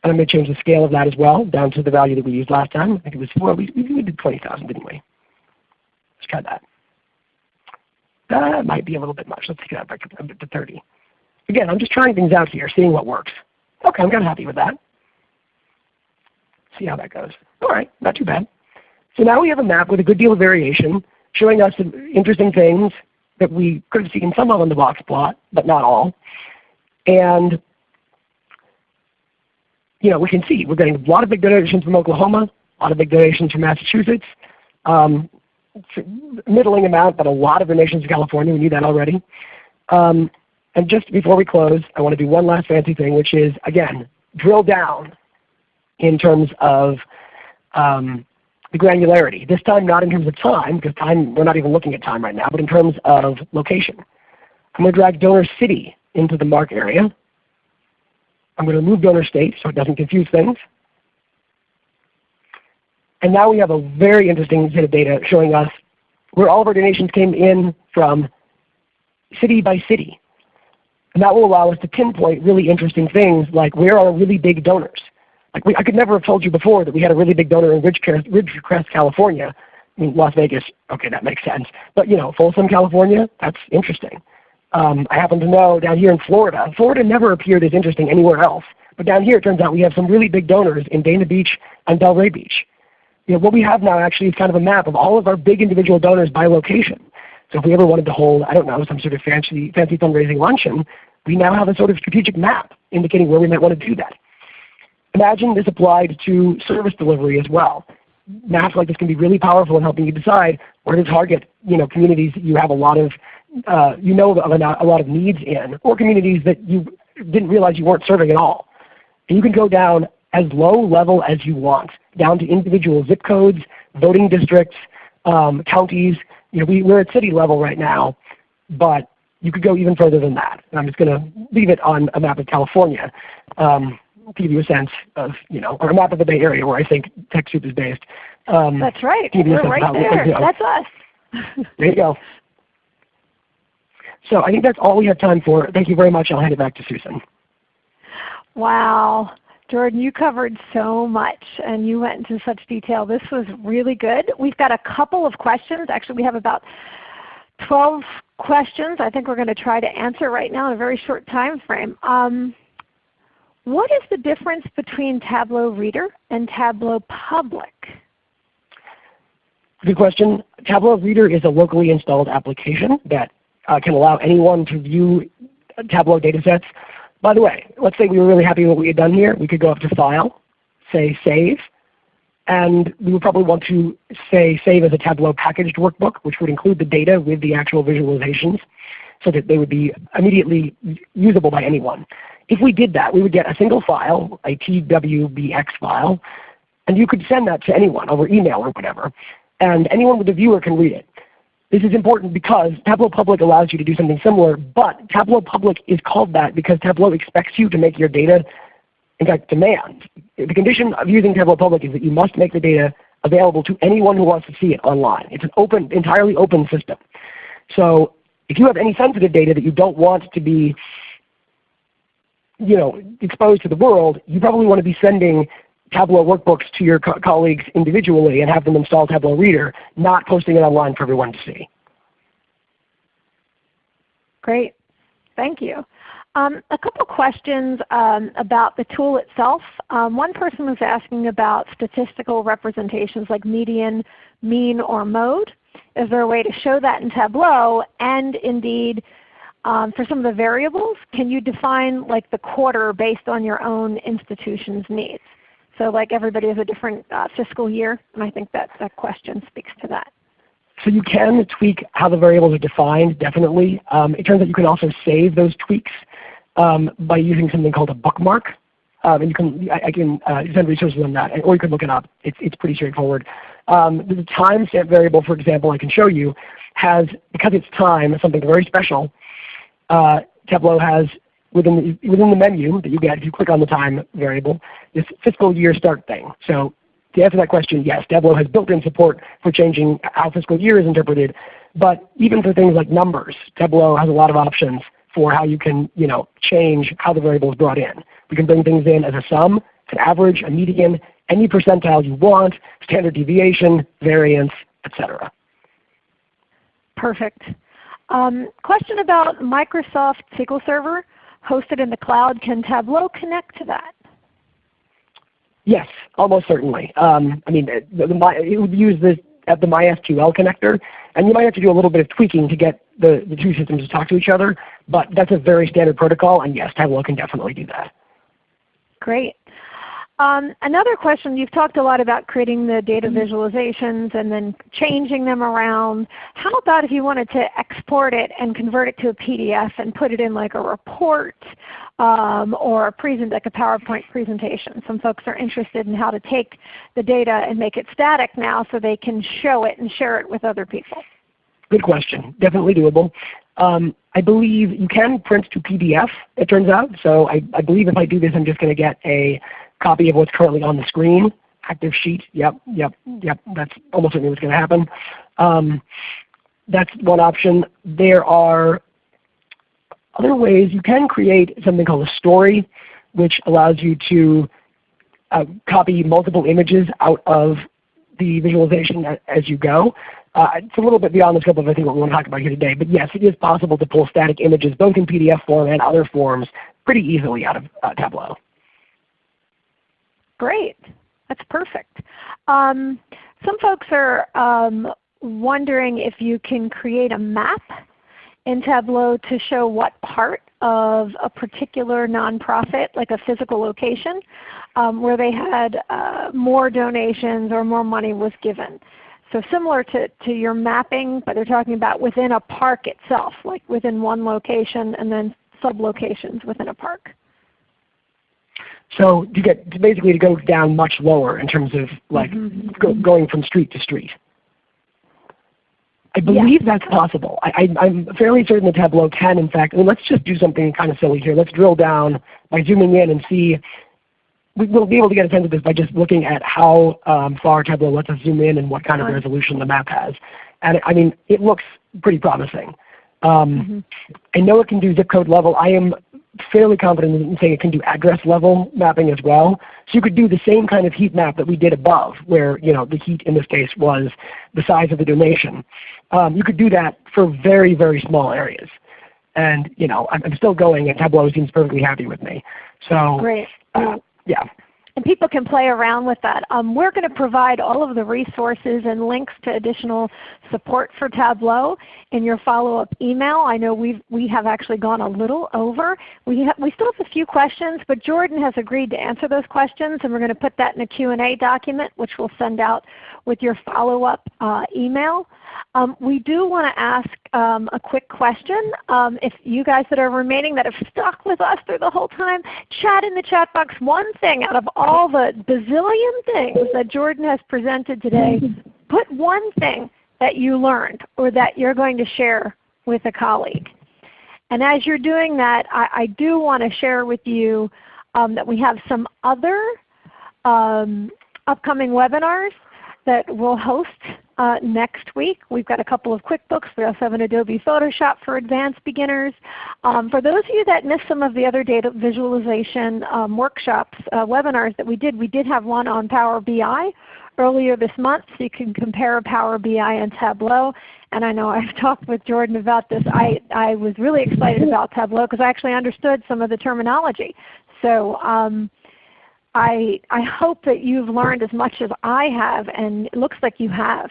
Speaker 2: And I'm going to change the scale of that as well down to the value that we used last time. I think it was, 4. We, we did 20,000, didn't we? Let's try that. That might be a little bit much. Let's take that back up to 30. Again, I'm just trying things out here, seeing what works. Okay, I'm kind of happy with that. See how that goes. All right, not too bad. So now we have a map with a good deal of variation, showing us some interesting things that we could have seen some of on the box plot, but not all. And you know, we can see we're getting a lot of big donations from Oklahoma, a lot of big donations from Massachusetts, um, middling amount, but a lot of donations from California. We knew that already. Um, and just before we close, I want to do one last fancy thing, which is, again, drill down in terms of um, the granularity. This time not in terms of time, because time we're not even looking at time right now, but in terms of location. I'm going to drag donor city into the mark area. I'm going to remove donor state so it doesn't confuse things. And now we have a very interesting set of data showing us where all of our donations came in from city by city. And that will allow us to pinpoint really interesting things like where are really big donors. Like we, I could never have told you before that we had a really big donor in Ridgecrest, Ridgecrest, California. I mean, Las Vegas, okay, that makes sense. But you know, Folsom, California, that's interesting. Um, I happen to know down here in Florida, Florida never appeared as interesting anywhere else. But down here it turns out we have some really big donors in Dania Beach and Delray Beach. You know, what we have now actually is kind of a map of all of our big individual donors by location. So if we ever wanted to hold, I don't know, some sort of fancy, fancy fundraising luncheon, we now have a sort of strategic map indicating where we might want to do that. Imagine this applied to service delivery as well. Maps like this can be really powerful in helping you decide where to target you know, communities that you have a lot of uh, you know of a lot of needs in, or communities that you didn't realize you weren't serving at all. And you can go down as low level as you want, down to individual zip codes, voting districts, um, counties. You know, we, we're at city level right now, but you could go even further than that. And I'm just going to leave it on a map of California um, to give you a sense of, you know, or a map of the Bay Area where I think TechSoup is based.
Speaker 1: Um, That's right. We're right there. That's us.
Speaker 2: there you go. So I think that's all we have time for. Thank you very much. I'll hand it back to Susan.
Speaker 1: Wow. Jordan, you covered so much and you went into such detail. This was really good. We've got a couple of questions. Actually, we have about 12 questions I think we're going to try to answer right now in a very short time frame. Um, what is the difference between Tableau Reader and Tableau Public?
Speaker 2: Good question. Tableau Reader is a locally installed application that uh, can allow anyone to view Tableau datasets. By the way, let's say we were really happy with what we had done here. We could go up to File, say Save, and we would probably want to say save as a Tableau packaged workbook, which would include the data with the actual visualizations so that they would be immediately usable by anyone. If we did that, we would get a single file, a TWBX file, and you could send that to anyone over email or whatever, and anyone with a viewer can read it. This is important because Tableau Public allows you to do something similar, but Tableau Public is called that because Tableau expects you to make your data, in fact demands. The condition of using Tableau Public is that you must make the data available to anyone who wants to see it online. It's an open, entirely open system. So if you have any sensitive data that you don't want to be you know, exposed to the world, you probably want to be sending Tableau workbooks to your co colleagues individually and have them install Tableau Reader, not posting it online for everyone to see.
Speaker 1: Great. Thank you. Um, a couple questions um, about the tool itself. Um, one person was asking about statistical representations like median, mean, or mode. Is there a way to show that in Tableau? And indeed, um, for some of the variables, can you define like the quarter based on your own institution's needs? So like everybody has a different uh, fiscal year, and I think that, that question speaks to that.
Speaker 2: So you can tweak how the variables are defined, definitely. Um, it turns out you can also save those tweaks um, by using something called a bookmark. Um, and you can, I, I can uh, send resources on that, or you can look it up. It's, it's pretty straightforward. Um, the timestamp variable, for example, I can show you, has, because it's time, something very special, uh, Tableau has within the, within the menu that you get if you click on the time variable, this fiscal year start thing. So to answer that question, yes, Tableau has built-in support for changing how fiscal year is interpreted. But even for things like numbers, Tableau has a lot of options for how you can you know, change how the variable is brought in. We can bring things in as a sum, an average, a median, any percentile you want, standard deviation, variance, etc.
Speaker 1: Perfect. Um, question about Microsoft SQL Server hosted in the cloud. Can Tableau connect to that?
Speaker 2: Yes, almost certainly. Um, I mean, the, the, it would use the, at the MySQL connector, and you might have to do a little bit of tweaking to get the, the two systems to talk to each other, but that's a very standard protocol, and yes, Tableau can definitely do that.
Speaker 1: Great. Um, another question, you've talked a lot about creating the data mm-hmm. visualizations and then changing them around. How about if you wanted to export it and convert it to a PDF and put it in like a report um, or a present, like a PowerPoint presentation? Some folks are interested in how to take the data and make it static now so they can show it and share it with other people.
Speaker 2: Good question. Definitely doable. Um, I believe you can print to PDF, it turns out. So I, I believe if I do this, I'm just going to get a copy of what's currently on the screen. Active sheet, yep, yep, yep, that's almost certainly what's going to happen. Um, that's one option. There are other ways. You can create something called a story, which allows you to uh, copy multiple images out of the visualization as you go. Uh, it's a little bit beyond the scope of I think what we want to talk about here today, but yes, it is possible to pull static images both in PDF form and other forms pretty easily out of uh, Tableau.
Speaker 1: Great. That's perfect. Um, some folks are um, wondering if you can create a map in Tableau to show what part of a particular nonprofit, like a physical location, um, where they had uh, more donations or more money was given. So similar to, to your mapping, but they're talking about within a park itself, like within one location and then sub-locations within a park.
Speaker 2: So to get to basically to go down much lower in terms of like mm -hmm. go, going from street to street. I believe that's possible. I, am fairly certain the Tableau can in fact, I mean, let's just do something kind of silly here. Let's drill down by zooming in and see, we'll be able to get a sense of this by just looking at how um, far Tableau lets us zoom in and what kind of resolution the map has. And I mean, it looks pretty promising. Um, mm -hmm. I know it can do zip code level. I am fairly confident in saying it can do address level mapping as well. So you could do the same kind of heat map that we did above where you know, the heat in this case was the size of the donation. Um, you could do that for very, very small areas. And you know, I'm, I'm still going and Tableau seems perfectly happy with me. So
Speaker 1: Great.
Speaker 2: Uh, yeah
Speaker 1: and people can play around with that. Um, we're going to provide all of the resources and links to additional support for Tableau in your follow-up email. I know we've, we have actually gone a little over. We, we still have a few questions, but Jordan has agreed to answer those questions, and we're going to put that in a Q&A document, which we'll send out with your follow-up uh, email. Um, we do want to ask um, a quick question. Um, if you guys that are remaining that have stuck with us through the whole time, chat in the chat box one thing out of all the bazillion things that Jordan has presented today. Put one thing that you learned or that you're going to share with a colleague. And as you're doing that, I, I do want to share with you um, that we have some other um, upcoming webinars that we'll host uh, next week. We've got a couple of QuickBooks. We also have an Adobe Photoshop for advanced beginners. Um, for those of you that missed some of the other data visualization um, workshops, uh, webinars that we did, we did have one on Power BI earlier this month so you can compare Power BI and Tableau. And I know I've *laughs* talked with Jordan about this. I, I was really excited about Tableau because I actually understood some of the terminology. So um, I, I hope that you've learned as much as I have, and it looks like you have.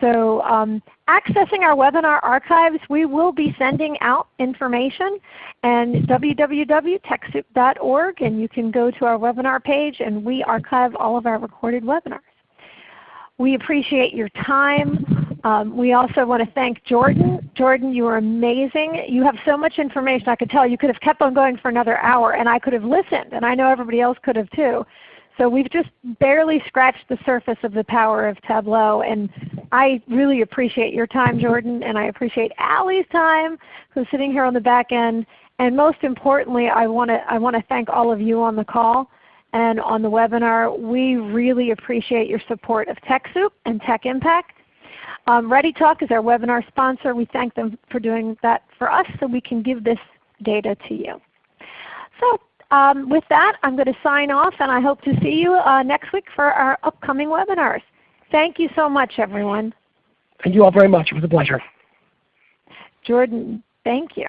Speaker 1: So um, accessing our webinar archives, we will be sending out information and www.techsoup.org and you can go to our webinar page and we archive all of our recorded webinars. We appreciate your time. Um, we also want to thank Jordan. Jordan, you are amazing. You have so much information. I could tell you could have kept on going for another hour and I could have listened and I know everybody else could have too. So we've just barely scratched the surface of the power of Tableau. And I really appreciate your time, Jordan, and I appreciate Allie's time, who's sitting here on the back end. And most importantly, I want to I want to thank all of you on the call and on the webinar. We really appreciate your support of TechSoup and Tech Impact. Um, ReadyTalk is our webinar sponsor. We thank them for doing that for us so we can give this data to you. So um, with that, I'm going to sign off and I hope to see you uh, next week for our upcoming webinars. Thank you so much everyone.
Speaker 2: Thank you all very much. It was a pleasure.
Speaker 1: Jordan, thank you.